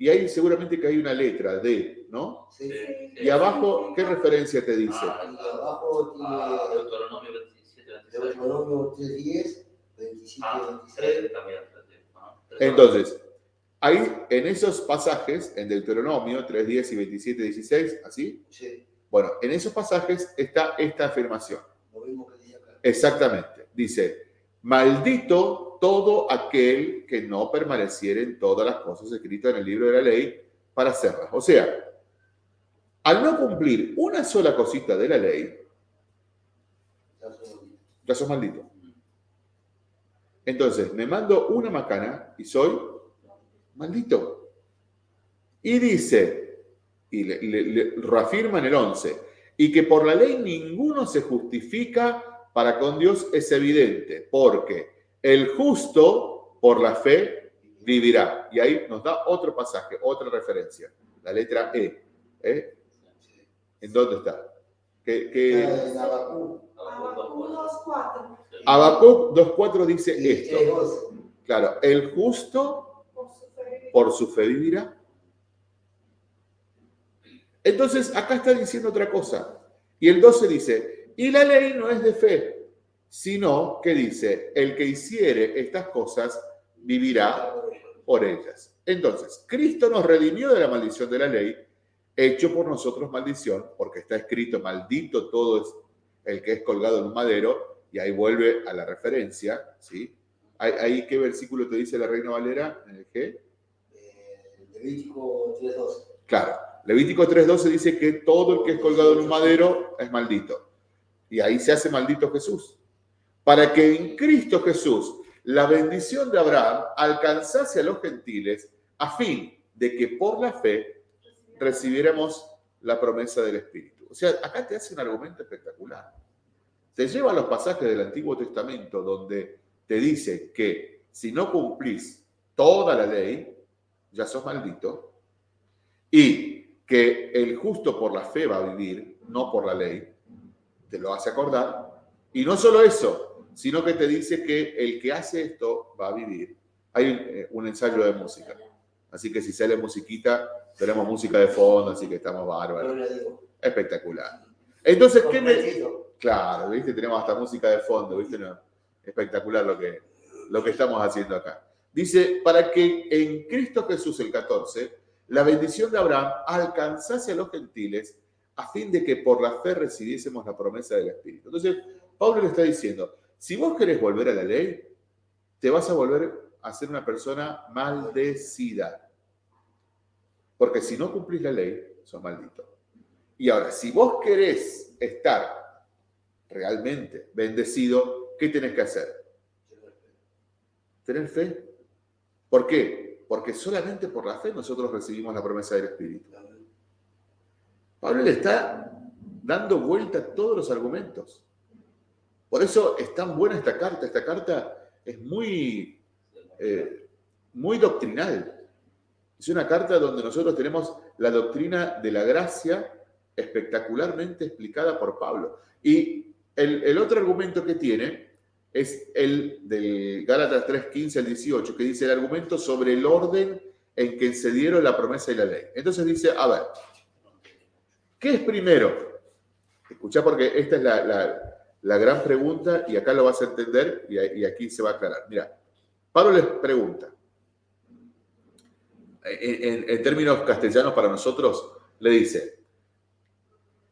Y ahí seguramente que hay una letra D, ¿no? Sí. Ah. Y abajo, ¿qué referencia te dice? Ah, abajo Ah, tiene Deuteronomio 27, 26. Deuteronomio 3.10, 27, Ah, 26. 3 también. ah, tres. Entonces, ahí en esos pasajes, en Deuteronomio 3, 10 y 27, 16, ¿así? Sí, Bueno, en esos pasajes está esta afirmación. lo mismo que dice acá. Exactamente. Dice, maldito todo aquel que no permaneciera en todas las cosas escritas en el libro de la ley para hacerlas. O sea, al no cumplir una sola cosita de la ley, Ya sos maldito. Entonces, me mando una macana y soy maldito. Y dice, y le, le- le reafirma en el 11, y que por la ley ninguno se justifica para con Dios es evidente, porque el justo por la fe vivirá. Y ahí nos da otro pasaje, otra referencia, la letra E. ¿eh? ¿En dónde está? ¿Qué, qué- Habacuc, Habacuc 2.4. Habacuc 2.4 dice esto. 3.12. Claro, el justo Por su fe. por su fe vivirá. Entonces, acá está diciendo otra cosa. Y el 12 dice, y la ley no es de fe, sino que dice, el que hiciere estas cosas vivirá por ellas. Entonces, Cristo nos redimió de la maldición de la ley, hecho por nosotros maldición, porque está escrito, maldito todo es el que es colgado en un madero, y ahí vuelve a la referencia, ¿sí? Ahí, ¿qué versículo te dice la Reina Valera? ¿En el G? Eh, Levítico 3.12. Claro, Levítico 3.12 dice que todo el que es colgado en un madero es maldito. Y ahí se hace maldito Jesús. Para que en Cristo Jesús la bendición de Abraham alcanzase a los gentiles a fin de que por la fe recibiéramos la promesa del Espíritu. O sea, acá te hace un argumento espectacular. Te lleva a los pasajes del Antiguo Testamento donde te dice que si no cumplís toda la ley, ya sos maldito, y que el justo por la fe va a vivir, no por la ley, te lo hace acordar. Y no solo eso, sino que te dice que el que hace esto va a vivir. Hay un, eh, ensayo de música, así que si sale musiquita, tenemos música de fondo, así que estamos bárbaros. Espectacular. Entonces, ¿qué me. Claro, ¿viste? Tenemos hasta música de fondo, ¿viste? No, espectacular lo que, lo que estamos haciendo acá. Dice, para que en Cristo Jesús, el 14, la bendición de Abraham alcanzase a los gentiles a fin de que por la fe recibiésemos la promesa del Espíritu. Entonces, Pablo le está diciendo, si vos querés volver a la ley, te vas a volver a ser una persona maldecida. Porque si no cumplís la ley, sos maldito. Y ahora, si vos querés estar realmente bendecido, ¿qué tenés que hacer? Tener fe. ¿Por qué? Porque solamente por la fe nosotros recibimos la promesa del Espíritu. Pablo le está dando vuelta a todos los argumentos. Por eso es tan buena esta carta. Esta carta es muy, eh, muy doctrinal. Es una carta donde nosotros tenemos la doctrina de la gracia espectacularmente explicada por Pablo. Y el, el otro argumento que tiene es el del Gálatas 3, 15 al 18, que dice el argumento sobre el orden en que se dieron la promesa y la ley. Entonces dice, a ver, ¿qué es primero? Escucha porque esta es la, la- gran pregunta y acá lo vas a entender y, aquí se va a aclarar. Mira, Pablo les pregunta, en, en- en términos castellanos para nosotros, le dice,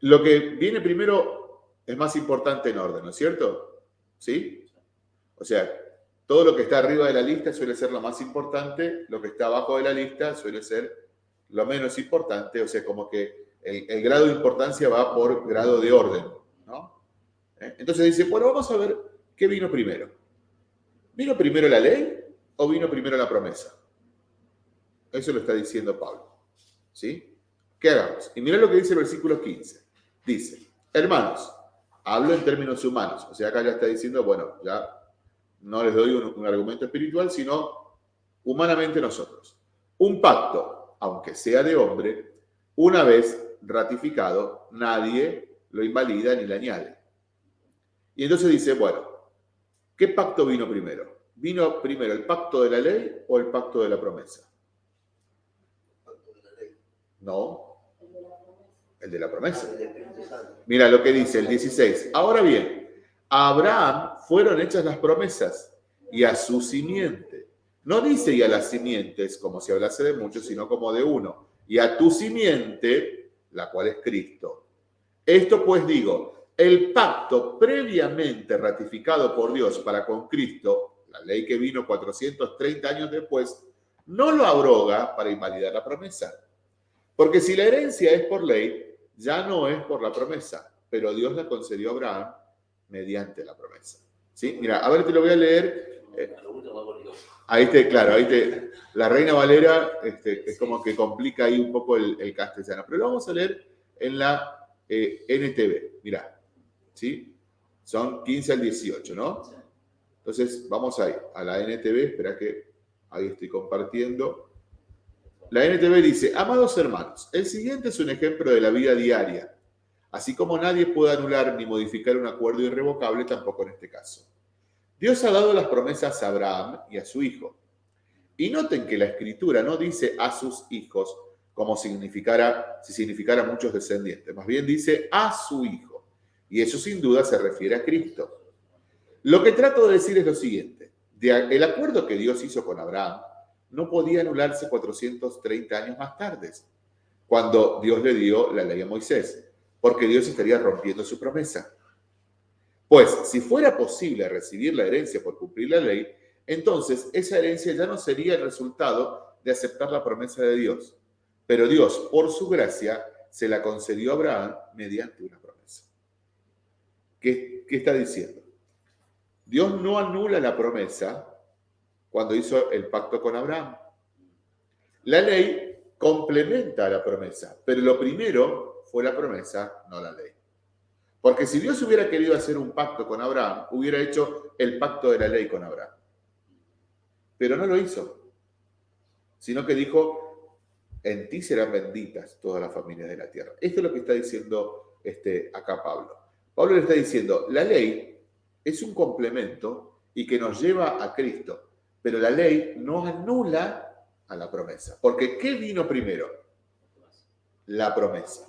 lo que viene primero es más importante en orden, ¿no es cierto? ¿Sí? O sea, todo lo que está arriba de la lista suele ser lo más importante, lo que está abajo de la lista suele ser lo menos importante, o sea, como que el, grado de importancia va por grado de orden, ¿no? ¿Eh? Entonces dice, bueno, vamos a ver qué vino primero. ¿Vino primero la ley o vino primero la promesa? Eso lo está diciendo Pablo. ¿Sí? ¿Qué hagamos? Y mira lo que dice el versículo 15. Dice, hermanos, hablo en términos humanos. O sea, acá ya está diciendo, bueno, ya no les doy un argumento espiritual, sino humanamente nosotros. Un pacto, aunque sea de hombre, una vez ratificado, nadie lo invalida ni le añade. Y entonces dice, bueno, ¿qué pacto vino primero? ¿Vino primero el pacto de la ley o el pacto de la promesa? Pacto de la ley. No, el de la promesa. Mira lo que dice el 16. Ahora bien, a Abraham fueron hechas las promesas y a su simiente. No dice y a las simientes como si hablase de muchos, sino como de uno. Y a tu simiente, la cual es Cristo. Esto pues digo, el pacto previamente ratificado por Dios para con Cristo, la ley que vino 430 años después, no lo abroga para invalidar la promesa. Porque si la herencia es por ley, ya no es por la promesa, pero Dios la concedió a Abraham mediante la promesa. ¿Sí? Mira, a ver, te lo voy a leer. Ahí te, claro, ahí te, la Reina Valera este, es como que complica ahí un poco el, el castellano, pero lo vamos a leer en la eh, NTV. Mira, ¿sí? Son 15 al 18, ¿no? Entonces, vamos ahí, a la NTV, espera que ahí estoy compartiendo. La NTV dice, amados hermanos, el siguiente es un ejemplo de la vida diaria. Así como nadie puede anular ni modificar un acuerdo irrevocable, tampoco en este caso. Dios ha dado las promesas a Abraham y a su hijo. Y noten que la escritura no dice a sus hijos como significara, si significara muchos descendientes. Más bien dice a su hijo. Y eso sin duda se refiere a Cristo. Lo que trato de decir es lo siguiente. El acuerdo que Dios hizo con Abraham no podía anularse 430 años más tarde, cuando Dios le dio la ley a Moisés, porque Dios estaría rompiendo su promesa. Pues si fuera posible recibir la herencia por cumplir la ley, entonces esa herencia ya no sería el resultado de aceptar la promesa de Dios. Pero Dios, por su gracia, se la concedió a Abraham mediante una promesa. ¿Qué, está diciendo? Dios no anula la promesa cuando hizo el pacto con Abraham. La ley complementa a la promesa, pero lo primero fue la promesa, no la ley. Porque si Dios hubiera querido hacer un pacto con Abraham, hubiera hecho el pacto de la ley con Abraham. Pero no lo hizo, sino que dijo, en ti serán benditas todas las familias de la tierra. Esto es lo que está diciendo este, acá Pablo. Pablo le está diciendo, la ley es un complemento y que nos lleva a Cristo, pero la ley no anula a la promesa. Porque ¿qué vino primero? La promesa.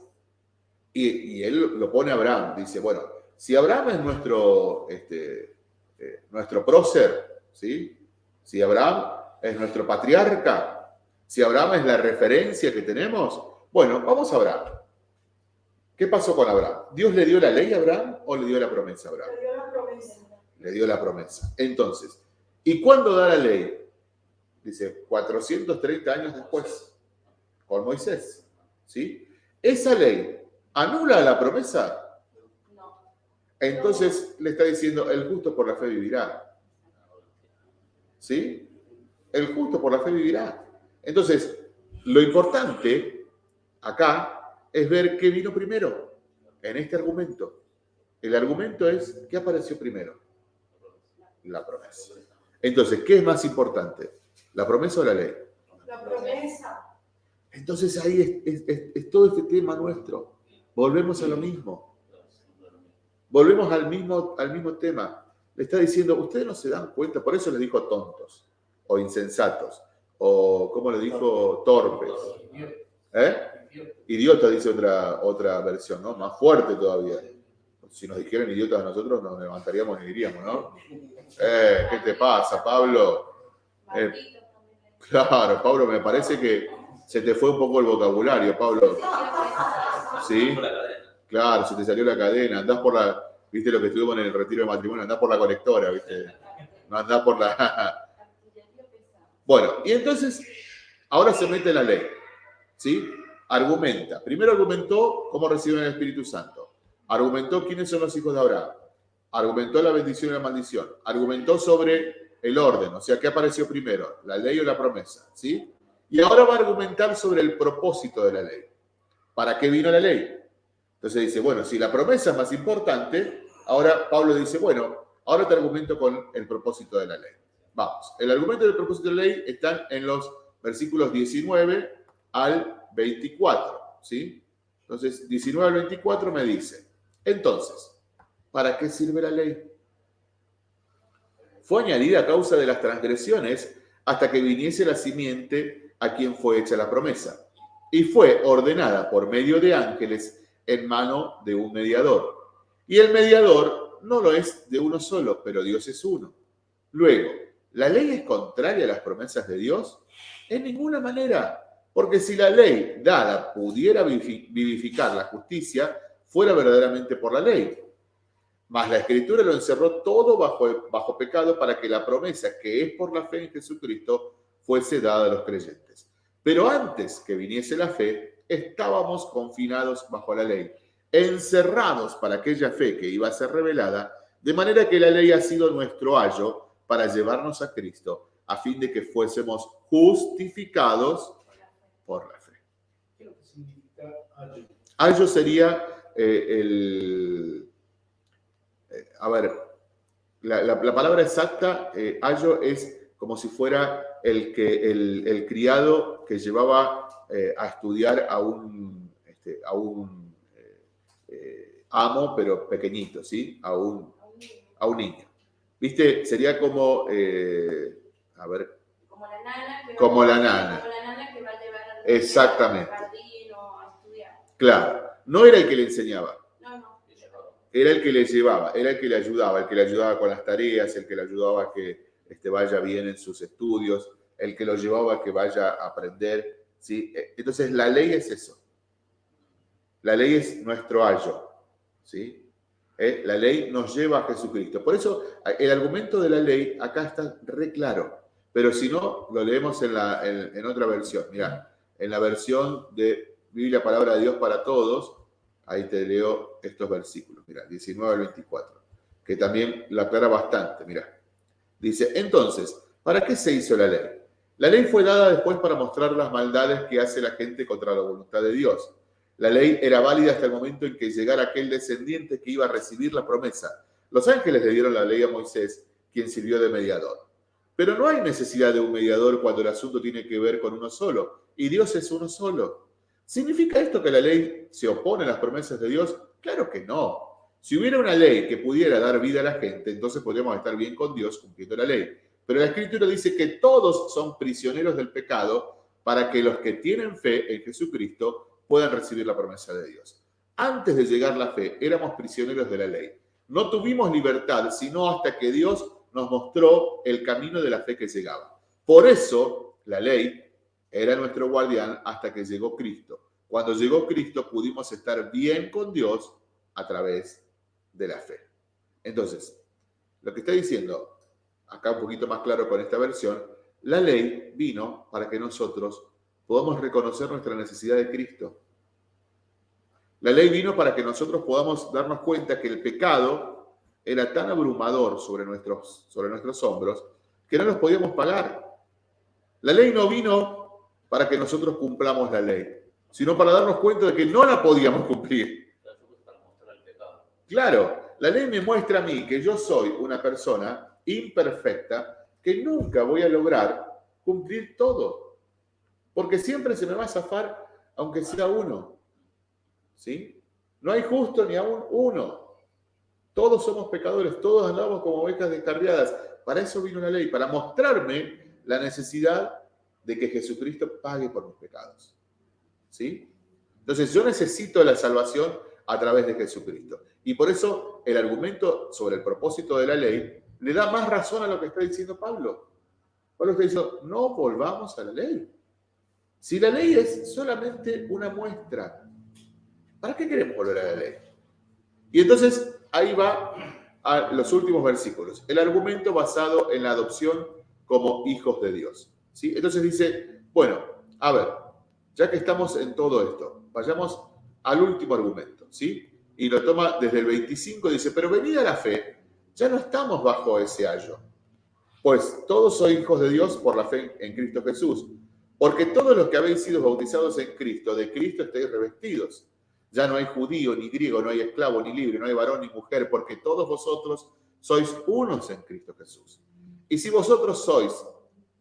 Y, y él lo pone a Abraham, dice, bueno, si Abraham es nuestro, este, eh, nuestro prócer, ¿sí? si Abraham es nuestro patriarca, si Abraham es la referencia que tenemos, bueno, vamos a Abraham. ¿Qué pasó con Abraham? ¿Dios le dio la ley a Abraham o le dio la promesa a Abraham? Le dio la promesa. Le dio la promesa. Entonces, ¿y cuándo da la ley? Dice, 430 años después, con Moisés. ¿Sí? Esa ley anula la promesa. No. Entonces le está diciendo, el justo por la fe vivirá. ¿Sí? El justo por la fe vivirá. Entonces, lo importante acá es ver qué vino primero en este argumento. El argumento es, ¿qué apareció primero? La promesa. Entonces, ¿qué es más importante? ¿La promesa o la ley? La promesa. Entonces ahí es, es- es- es todo este tema nuestro. Volvemos a lo mismo. Volvemos al mismo, al mismo tema. le está diciendo, ustedes no se dan cuenta, por eso les dijo tontos, o insensatos, o, ¿cómo le dijo? Torpes. ¿Eh? Idiota dice otra, otra versión, ¿no? Más fuerte todavía. Si nos dijeran idiotas a nosotros, nos levantaríamos y diríamos, ¿no? Eh, ¿Qué te pasa, Pablo? Eh, claro, Pablo, me parece que se te fue un poco el vocabulario, Pablo. ¿Sí? Por la cadena. Claro, se te salió la cadena, andás por la, viste lo que estuvimos en el retiro de matrimonio, andás por la conectora, viste, no andás por la... *laughs* Bueno, y entonces, ahora se mete la ley, ¿sí? Argumenta. Primero argumentó cómo reciben el Espíritu Santo. Argumentó quiénes son los hijos de Abraham. Argumentó la bendición y la maldición. Argumentó sobre el orden, o sea, ¿qué apareció primero? ¿La ley o la promesa? ¿Sí? Y ahora va a argumentar sobre el propósito de la ley. ¿Para qué vino la ley? Entonces dice, bueno, si la promesa es más importante, ahora Pablo dice, bueno, ahora te argumento con el propósito de la ley. Vamos, el argumento del propósito de la ley está en los versículos 19 al 24, ¿sí? Entonces, 19 al 24 me dice, entonces, ¿para qué sirve la ley? Fue añadida a causa de las transgresiones hasta que viniese la simiente a quien fue hecha la promesa. Y fue ordenada por medio de ángeles en mano de un mediador. Y el mediador no lo es de uno solo, pero Dios es uno. Luego, ¿la ley es contraria a las promesas de Dios? En ninguna manera, porque si la ley dada pudiera vivificar la justicia, fuera verdaderamente por la ley. Mas la escritura lo encerró todo bajo, bajo pecado para que la promesa que es por la fe en Jesucristo fuese dada a los creyentes. Pero antes que viniese la fe, estábamos confinados bajo la ley, encerrados para aquella fe que iba a ser revelada, de manera que la ley ha sido nuestro ayo para llevarnos a Cristo, a fin de que fuésemos justificados por la fe. ¿Qué ayo? Sería eh, el... eh, a ver, la palabra exacta, eh, ayo, es como si fuera el, que, el, el criado que llevaba eh, a estudiar a un, este, a un eh, eh, amo, pero pequeñito, ¿sí? A un, a un niño. ¿Viste? Sería como, eh, a ver, Como la nana que va, Como la nana. Como la nana que va a llevar al Exactamente. jardín o a estudiar. claro, no era el que le enseñaba, No, no. Era el que le llevaba, era el que le ayudaba, el que le ayudaba con las tareas, el que le ayudaba a que este, vaya bien en sus estudios, el que lo llevaba que vaya a aprender. ¿sí? Eh, Entonces, la ley es eso. La ley es nuestro ayo. ¿sí? Eh, La ley nos lleva a Jesucristo. Por eso, a- el argumento de la ley acá está re claro. Pero si no, lo leemos en, la, en, otra versión. Mirá, en la versión de Biblia Palabra de Dios para Todos, ahí te leo estos versículos. Mira, 19 al 24, que también la aclara bastante. Mira, dice, entonces, ¿para qué se hizo la ley? La ley fue dada después para mostrar las maldades que hace la gente contra la voluntad de Dios. La ley era válida hasta el momento en que llegara aquel descendiente que iba a recibir la promesa. Los ángeles le dieron la ley a Moisés, quien sirvió de mediador. Pero no hay necesidad de un mediador cuando el asunto tiene que ver con uno solo, y Dios es uno solo. ¿Significa esto que la ley se opone a las promesas de Dios? Claro que no. Si hubiera una ley que pudiera dar vida a la gente, entonces podríamos estar bien con Dios cumpliendo la ley. Pero la Escritura dice que todos son prisioneros del pecado para que los que tienen fe en Jesucristo puedan recibir la promesa de Dios. Antes de llegar la fe, éramos prisioneros de la ley. No tuvimos libertad, sino hasta que Dios nos mostró el camino de la fe que llegaba. Por eso, la ley era nuestro guardián hasta que llegó Cristo. Cuando llegó Cristo, pudimos estar bien con Dios a través de la fe. Entonces, lo que está diciendo, acá un poquito más claro con esta versión, la ley vino para que nosotros podamos reconocer nuestra necesidad de Cristo. La ley vino para que nosotros podamos darnos cuenta que el pecado era tan abrumador sobre nuestros, sobre nuestros hombros que no nos podíamos pagar. La ley no vino para que nosotros cumplamos la ley, sino para darnos cuenta de que no la podíamos cumplir. Claro, yo puse para mostrar el pecado. Claro, la ley me muestra a mí que yo soy una persona imperfecta que nunca voy a lograr cumplir todo. Porque siempre se me va a zafar, aunque sea uno. ¿Sí? No hay justo ni aún uno. Todos somos pecadores, todos andamos como ovejas descarriadas. Para eso vino la ley, para mostrarme la necesidad de que Jesucristo pague por mis pecados. ¿Sí? Entonces yo necesito la salvación a través de Jesucristo. Y por eso el argumento sobre el propósito de la ley le da más razón a lo que está diciendo Pablo. Pablo está diciendo, no volvamos a la ley. Si la ley es solamente una muestra, ¿para qué queremos volver a la ley? Y entonces ahí va a los últimos versículos. El argumento basado en la adopción como hijos de Dios. ¿sí? Entonces dice, bueno, a ver, ya que estamos en todo esto, vayamos al último argumento. ¿sí? Y lo toma desde el 25, dice, pero venida la fe, ya no estamos bajo ese ayo. Pues todos sois hijos de Dios por la fe en Cristo Jesús. Porque todos los que habéis sido bautizados en Cristo, de Cristo estáis revestidos. Ya no hay judío ni griego, no hay esclavo ni libre, no hay varón ni mujer, porque todos vosotros sois unos en Cristo Jesús. Y si vosotros sois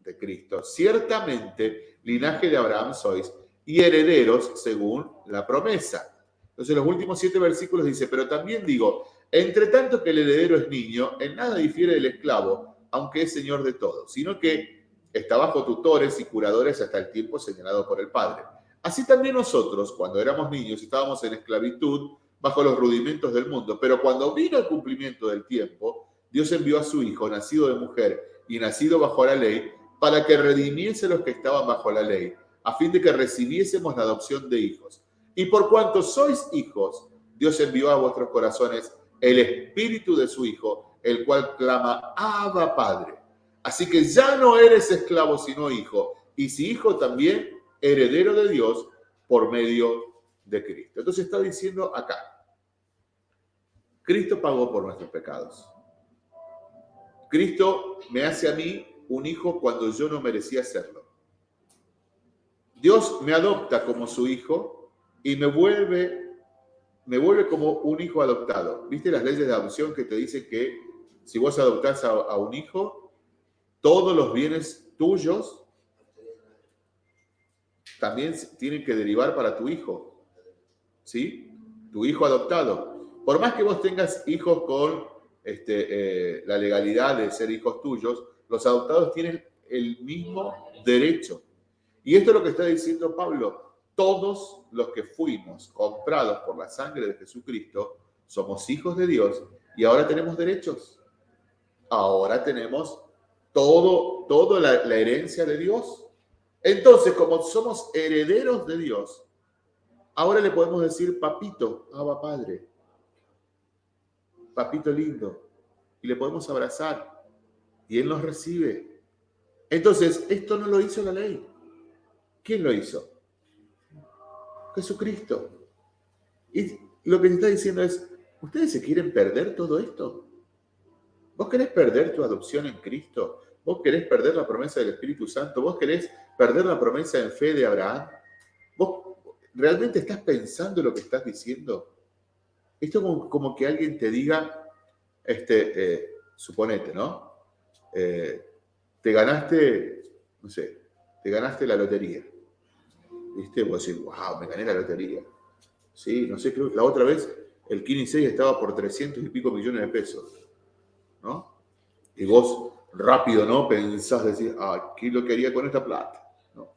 de Cristo, ciertamente linaje de Abraham sois y herederos según la promesa. Entonces, los últimos siete versículos dice, pero también digo, entre tanto que el heredero es niño, en nada difiere del esclavo, aunque es señor de todo, sino que está bajo tutores y curadores hasta el tiempo señalado por el Padre. Así también nosotros, cuando éramos niños, estábamos en esclavitud bajo los rudimentos del mundo, pero cuando vino el cumplimiento del tiempo, Dios envió a su Hijo, nacido de mujer y nacido bajo la ley, para que redimiese los que estaban bajo la ley, a fin de que recibiésemos la adopción de hijos. Y por cuanto sois hijos, Dios envió a vuestros corazones el espíritu de su Hijo, el cual clama, Abba Padre. Así que ya no eres esclavo, sino hijo. Y si hijo también, heredero de Dios por medio de Cristo. Entonces está diciendo acá, Cristo pagó por nuestros pecados. Cristo me hace a mí un hijo cuando yo no merecía serlo. Dios me adopta como su hijo y me vuelve, me vuelve como un hijo adoptado. ¿Viste las leyes de adopción que te dicen que si vos adoptás a, a un hijo, todos los bienes tuyos también tienen que derivar para tu hijo? ¿Sí? Tu hijo adoptado. Por más que vos tengas hijos con este, eh, la legalidad de ser hijos tuyos, los adoptados tienen el mismo derecho. Y esto es lo que está diciendo Pablo todos los que fuimos comprados por la sangre de Jesucristo somos hijos de Dios y ahora tenemos derechos. Ahora tenemos todo, toda la, la herencia de Dios. Entonces, como somos herederos de Dios, ahora le podemos decir papito, Abba Padre, papito lindo, y le podemos abrazar y Él nos recibe. Entonces, esto no lo hizo la ley. ¿Quién lo hizo? Jesucristo. Y lo que te está diciendo es, ¿ustedes se quieren perder todo esto? ¿Vos querés perder tu adopción en Cristo? ¿Vos querés perder la promesa del Espíritu Santo? ¿Vos querés perder la promesa en fe de Abraham? ¿Vos realmente estás pensando lo que estás diciendo? Esto como, como que alguien te diga, este, eh, suponete, ¿no? Eh, te ganaste, no sé, te ganaste la lotería. ¿Viste? Vos decís, wow, me gané la lotería. Sí, no sé, creo que la otra vez el Kini 6 estaba por 300 y pico millones de pesos. ¿No? Y vos rápido, ¿no? Pensás, decir, ah, ¿qué lo que haría con esta plata? ¿No?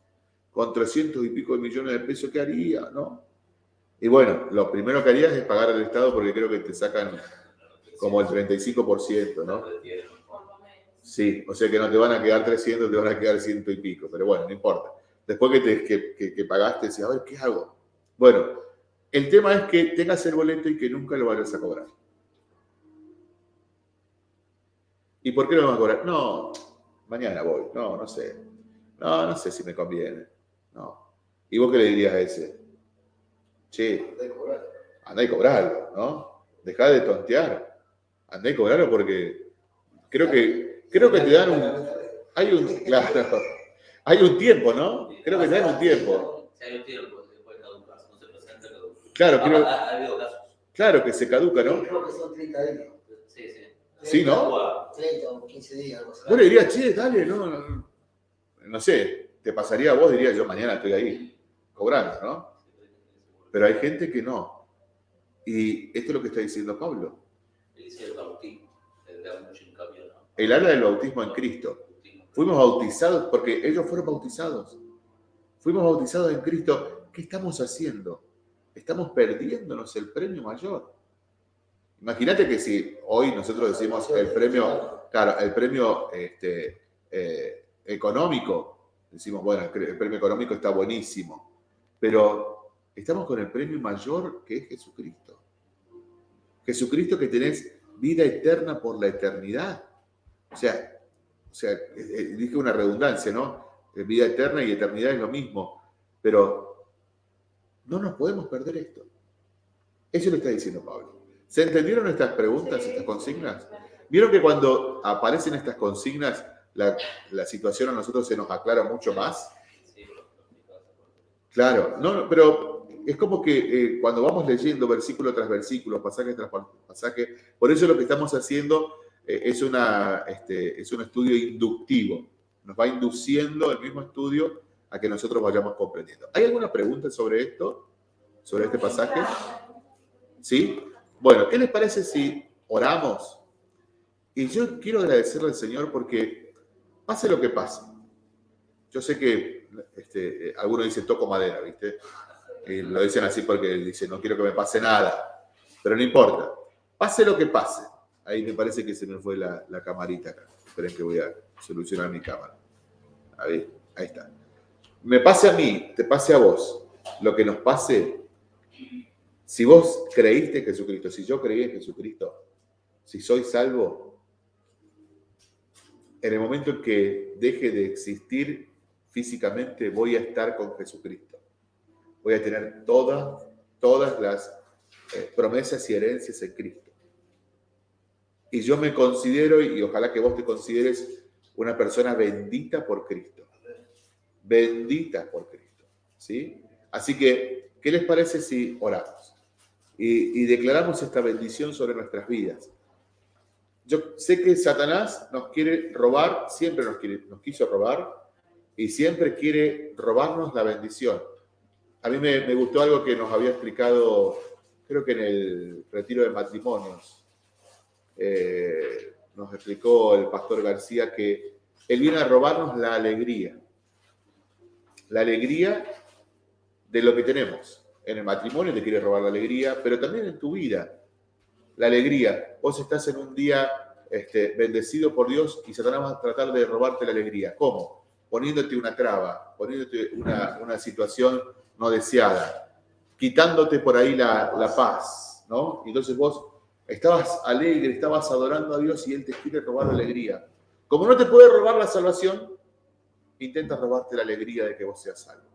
Con 300 y pico de millones de pesos, ¿qué haría? ¿No? Y bueno, lo primero que harías es pagar al Estado porque creo que te sacan como el 35%, ¿no? Sí, o sea que no te van a quedar 300, te van a quedar ciento y pico, pero bueno, no importa. Después que, te, que, que, pagaste, decís, a ver, ¿qué hago? Bueno, el tema es que tengas el boleto y que nunca lo vayas a cobrar. ¿Y por qué lo vas a cobrar? No, mañana voy. No, no sé. No, no sé si me conviene. No. ¿Y vos qué le dirías a ese? Che, andá y cobrarlo, ¿no? Dejá de tontear. Andá y cobrarlo porque creo que, creo que te dan un... Hay un... *laughs* Claro. Hay un tiempo, ¿no? Creo que hay un tiempo. Sí, hay un tiempo, después caduca, no se presenta, caduca. Claro, creo, ha, ha habido casos. claro que se caduca, ¿no? Creo que son 30 días. Sí, sí. Sí, ¿no? Guau. 30 o 15 días, algo así. Vos le dirías, che, dale, no, no, no sé, te pasaría a vos, dirías yo mañana estoy ahí, cobrando, ¿no? Pero hay gente que no. Y esto es lo que está diciendo Pablo. Dice el bautismo, le da mucho hincapié, ¿no? Él habla del bautismo en Cristo. Fuimos bautizados porque ellos fueron bautizados. Fuimos bautizados en Cristo. ¿Qué estamos haciendo? Estamos perdiéndonos el premio mayor. Imagínate que si hoy nosotros decimos el premio, claro, el premio este, eh, económico, decimos, bueno, el premio económico está buenísimo, pero estamos con el premio mayor que es Jesucristo. Jesucristo que tenés vida eterna por la eternidad. O sea, o sea, eh, eh, dije una redundancia, ¿no? Eh, Vida eterna y eternidad es lo mismo, pero no nos podemos perder esto. Eso lo está diciendo Pablo. ¿Se entendieron estas preguntas, estas consignas? ¿Vieron que cuando aparecen estas consignas, la, la situación a nosotros se nos aclara mucho más? Claro, no, pero es como que eh, cuando vamos leyendo versículo tras versículo, pasaje tras pa- pasaje, por eso lo que estamos haciendo es, una, este, es un estudio inductivo. Nos va induciendo el mismo estudio a que nosotros vayamos comprendiendo. ¿Hay alguna pregunta sobre esto? ¿Sobre este pasaje? ¿Sí? Bueno, ¿qué les parece si oramos? Y yo quiero agradecerle al Señor porque pase lo que pase. Yo sé que este, eh, algunos dicen toco madera, ¿viste? Y lo dicen así porque dicen no quiero que me pase nada. Pero no importa. Pase lo que pase. Ahí me parece que se me fue la, la camarita acá. Esperen que voy a solucionar mi cámara. Ahí, ahí está. Me pase a mí, te pase a vos. Lo que nos pase, si vos creíste en Jesucristo, si yo creí en Jesucristo, si soy salvo, en el momento en que deje de existir físicamente, voy a estar con Jesucristo. Voy a tener todas, todas las eh, promesas y herencias en Cristo. Y yo me considero, y ojalá que vos te consideres una persona bendita por Cristo. Bendita por Cristo. ¿Sí? Así que, ¿qué les parece si oramos? Y, declaramos esta bendición sobre nuestras vidas. Yo sé que Satanás nos quiere robar, siempre nos, quiso robar, y siempre quiere robarnos la bendición. A mí me gustó algo que nos había explicado, creo que en el retiro de matrimonios, eh, nos explicó el pastor García que él viene a robarnos la alegría. La alegría de lo que tenemos. En el matrimonio te quiere robar la alegría, pero también en tu vida. La alegría. Vos estás en un día este, bendecido por Dios y Satanás va a tratar de robarte la alegría. ¿Cómo? Poniéndote una traba, poniéndote una, situación no deseada, quitándote por ahí la, la paz, ¿no? Entonces vos estabas alegre, estabas adorando a Dios y Él te quiere robar la alegría. Como no te puede robar la salvación, intenta robarte la alegría de que vos seas salvo.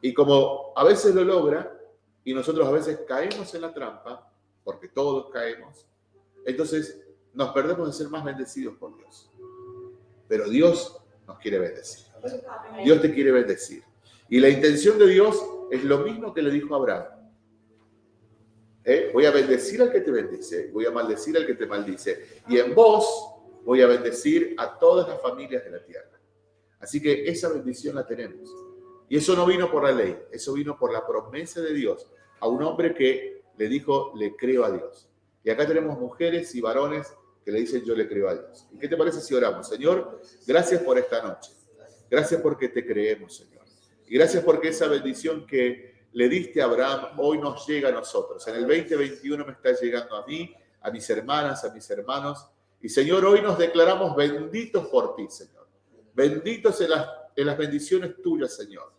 Y como a veces lo logra, y nosotros a veces caemos en la trampa, porque todos caemos, entonces nos perdemos de ser más bendecidos por Dios. Pero Dios nos quiere bendecir. Dios te quiere bendecir. Y la intención de Dios es lo mismo que le dijo a Abraham. ¿Eh? Voy a bendecir al que te bendice, voy a maldecir al que te maldice. Y en vos voy a bendecir a todas las familias de la tierra. Así que esa bendición la tenemos. Y eso no vino por la ley, eso vino por la promesa de Dios a un hombre que le dijo, le creo a Dios. Y acá tenemos mujeres y varones que le dicen, yo le creo a Dios. ¿Y qué te parece si oramos? Señor, gracias por esta noche. Gracias porque te creemos, Señor. Y gracias porque esa bendición que le diste a Abraham hoy nos llega a nosotros. En el 2021 me está llegando a mí, a mis hermanas, a mis hermanos. Y Señor, hoy nos declaramos benditos por ti, Señor. Benditos en las, en las bendiciones tuyas, Señor.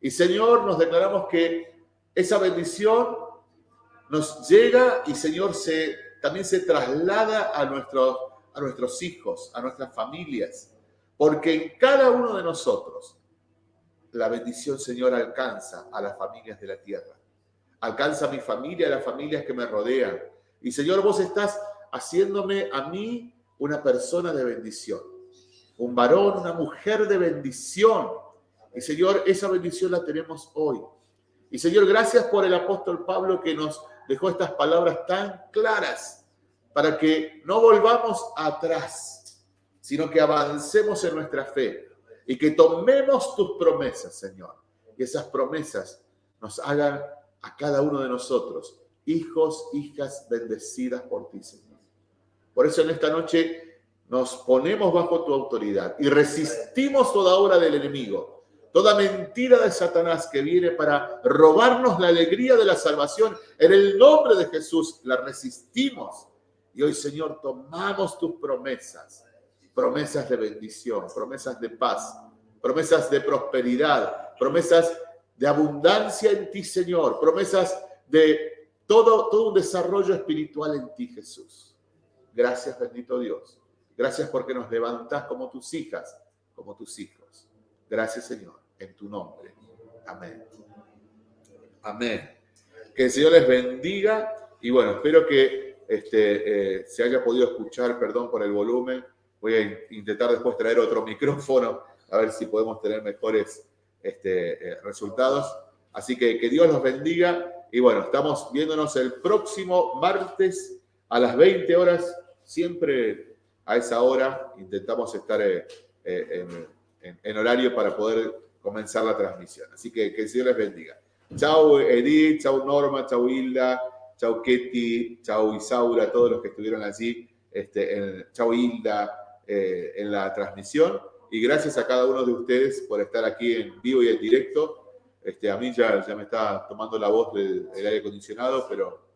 Y Señor, nos declaramos que esa bendición nos llega y Señor se, también se traslada a, nuestros a nuestros hijos, a nuestras familias. Porque en cada uno de nosotros la bendición, Señor, alcanza a las familias de la tierra. Alcanza a mi familia, a las familias que me rodean. Y Señor, vos estás haciéndome a mí una persona de bendición. Un varón, una mujer de bendición. Y Señor, esa bendición la tenemos hoy. Y Señor, gracias por el apóstol Pablo que nos dejó estas palabras tan claras para que no volvamos atrás, sino que avancemos en nuestra fe y que tomemos tus promesas, Señor. Y esas promesas nos hagan a cada uno de nosotros hijos, hijas bendecidas por ti, Señor. Por eso en esta noche nos ponemos bajo tu autoridad y resistimos toda obra del enemigo, toda mentira de Satanás que viene para robarnos la alegría de la salvación. En el nombre de Jesús la resistimos. Y hoy, Señor, tomamos tus promesas, promesas de bendición, promesas de paz, promesas de prosperidad, promesas de abundancia en ti, Señor, promesas de todo, todo un desarrollo espiritual en ti, Jesús. Gracias, bendito Dios. Gracias porque nos levantas como tus hijas, como tus hijos. Gracias, Señor, en tu nombre. Amén. Amén. Que el Señor les bendiga y bueno, espero que este, eh, se haya podido escuchar, perdón por el volumen. Voy a intentar después traer otro *laughs* micrófono a ver si podemos tener mejores este, eh, resultados. Así que que Dios los bendiga y bueno, estamos viéndonos el próximo martes a las 20 horas, siempre a esa hora intentamos estar eh, eh, en, en, horario para poder comenzar la transmisión. Así que que el Señor les bendiga. Chao Edith, chao Norma, chao Hilda, chao Ketty, chao Isaura, todos los que estuvieron allí, este, en, chao Hilda en la transmisión y gracias a cada uno de ustedes por estar aquí en vivo y en directo. Este, a mí ya, ya me está tomando la voz del, del aire acondicionado, pero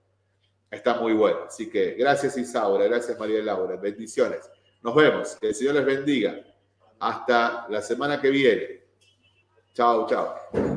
está muy bueno. Así que gracias Isaura, gracias María Laura, bendiciones. Nos vemos, que el Señor les bendiga. Hasta la semana que viene. Chao, chao.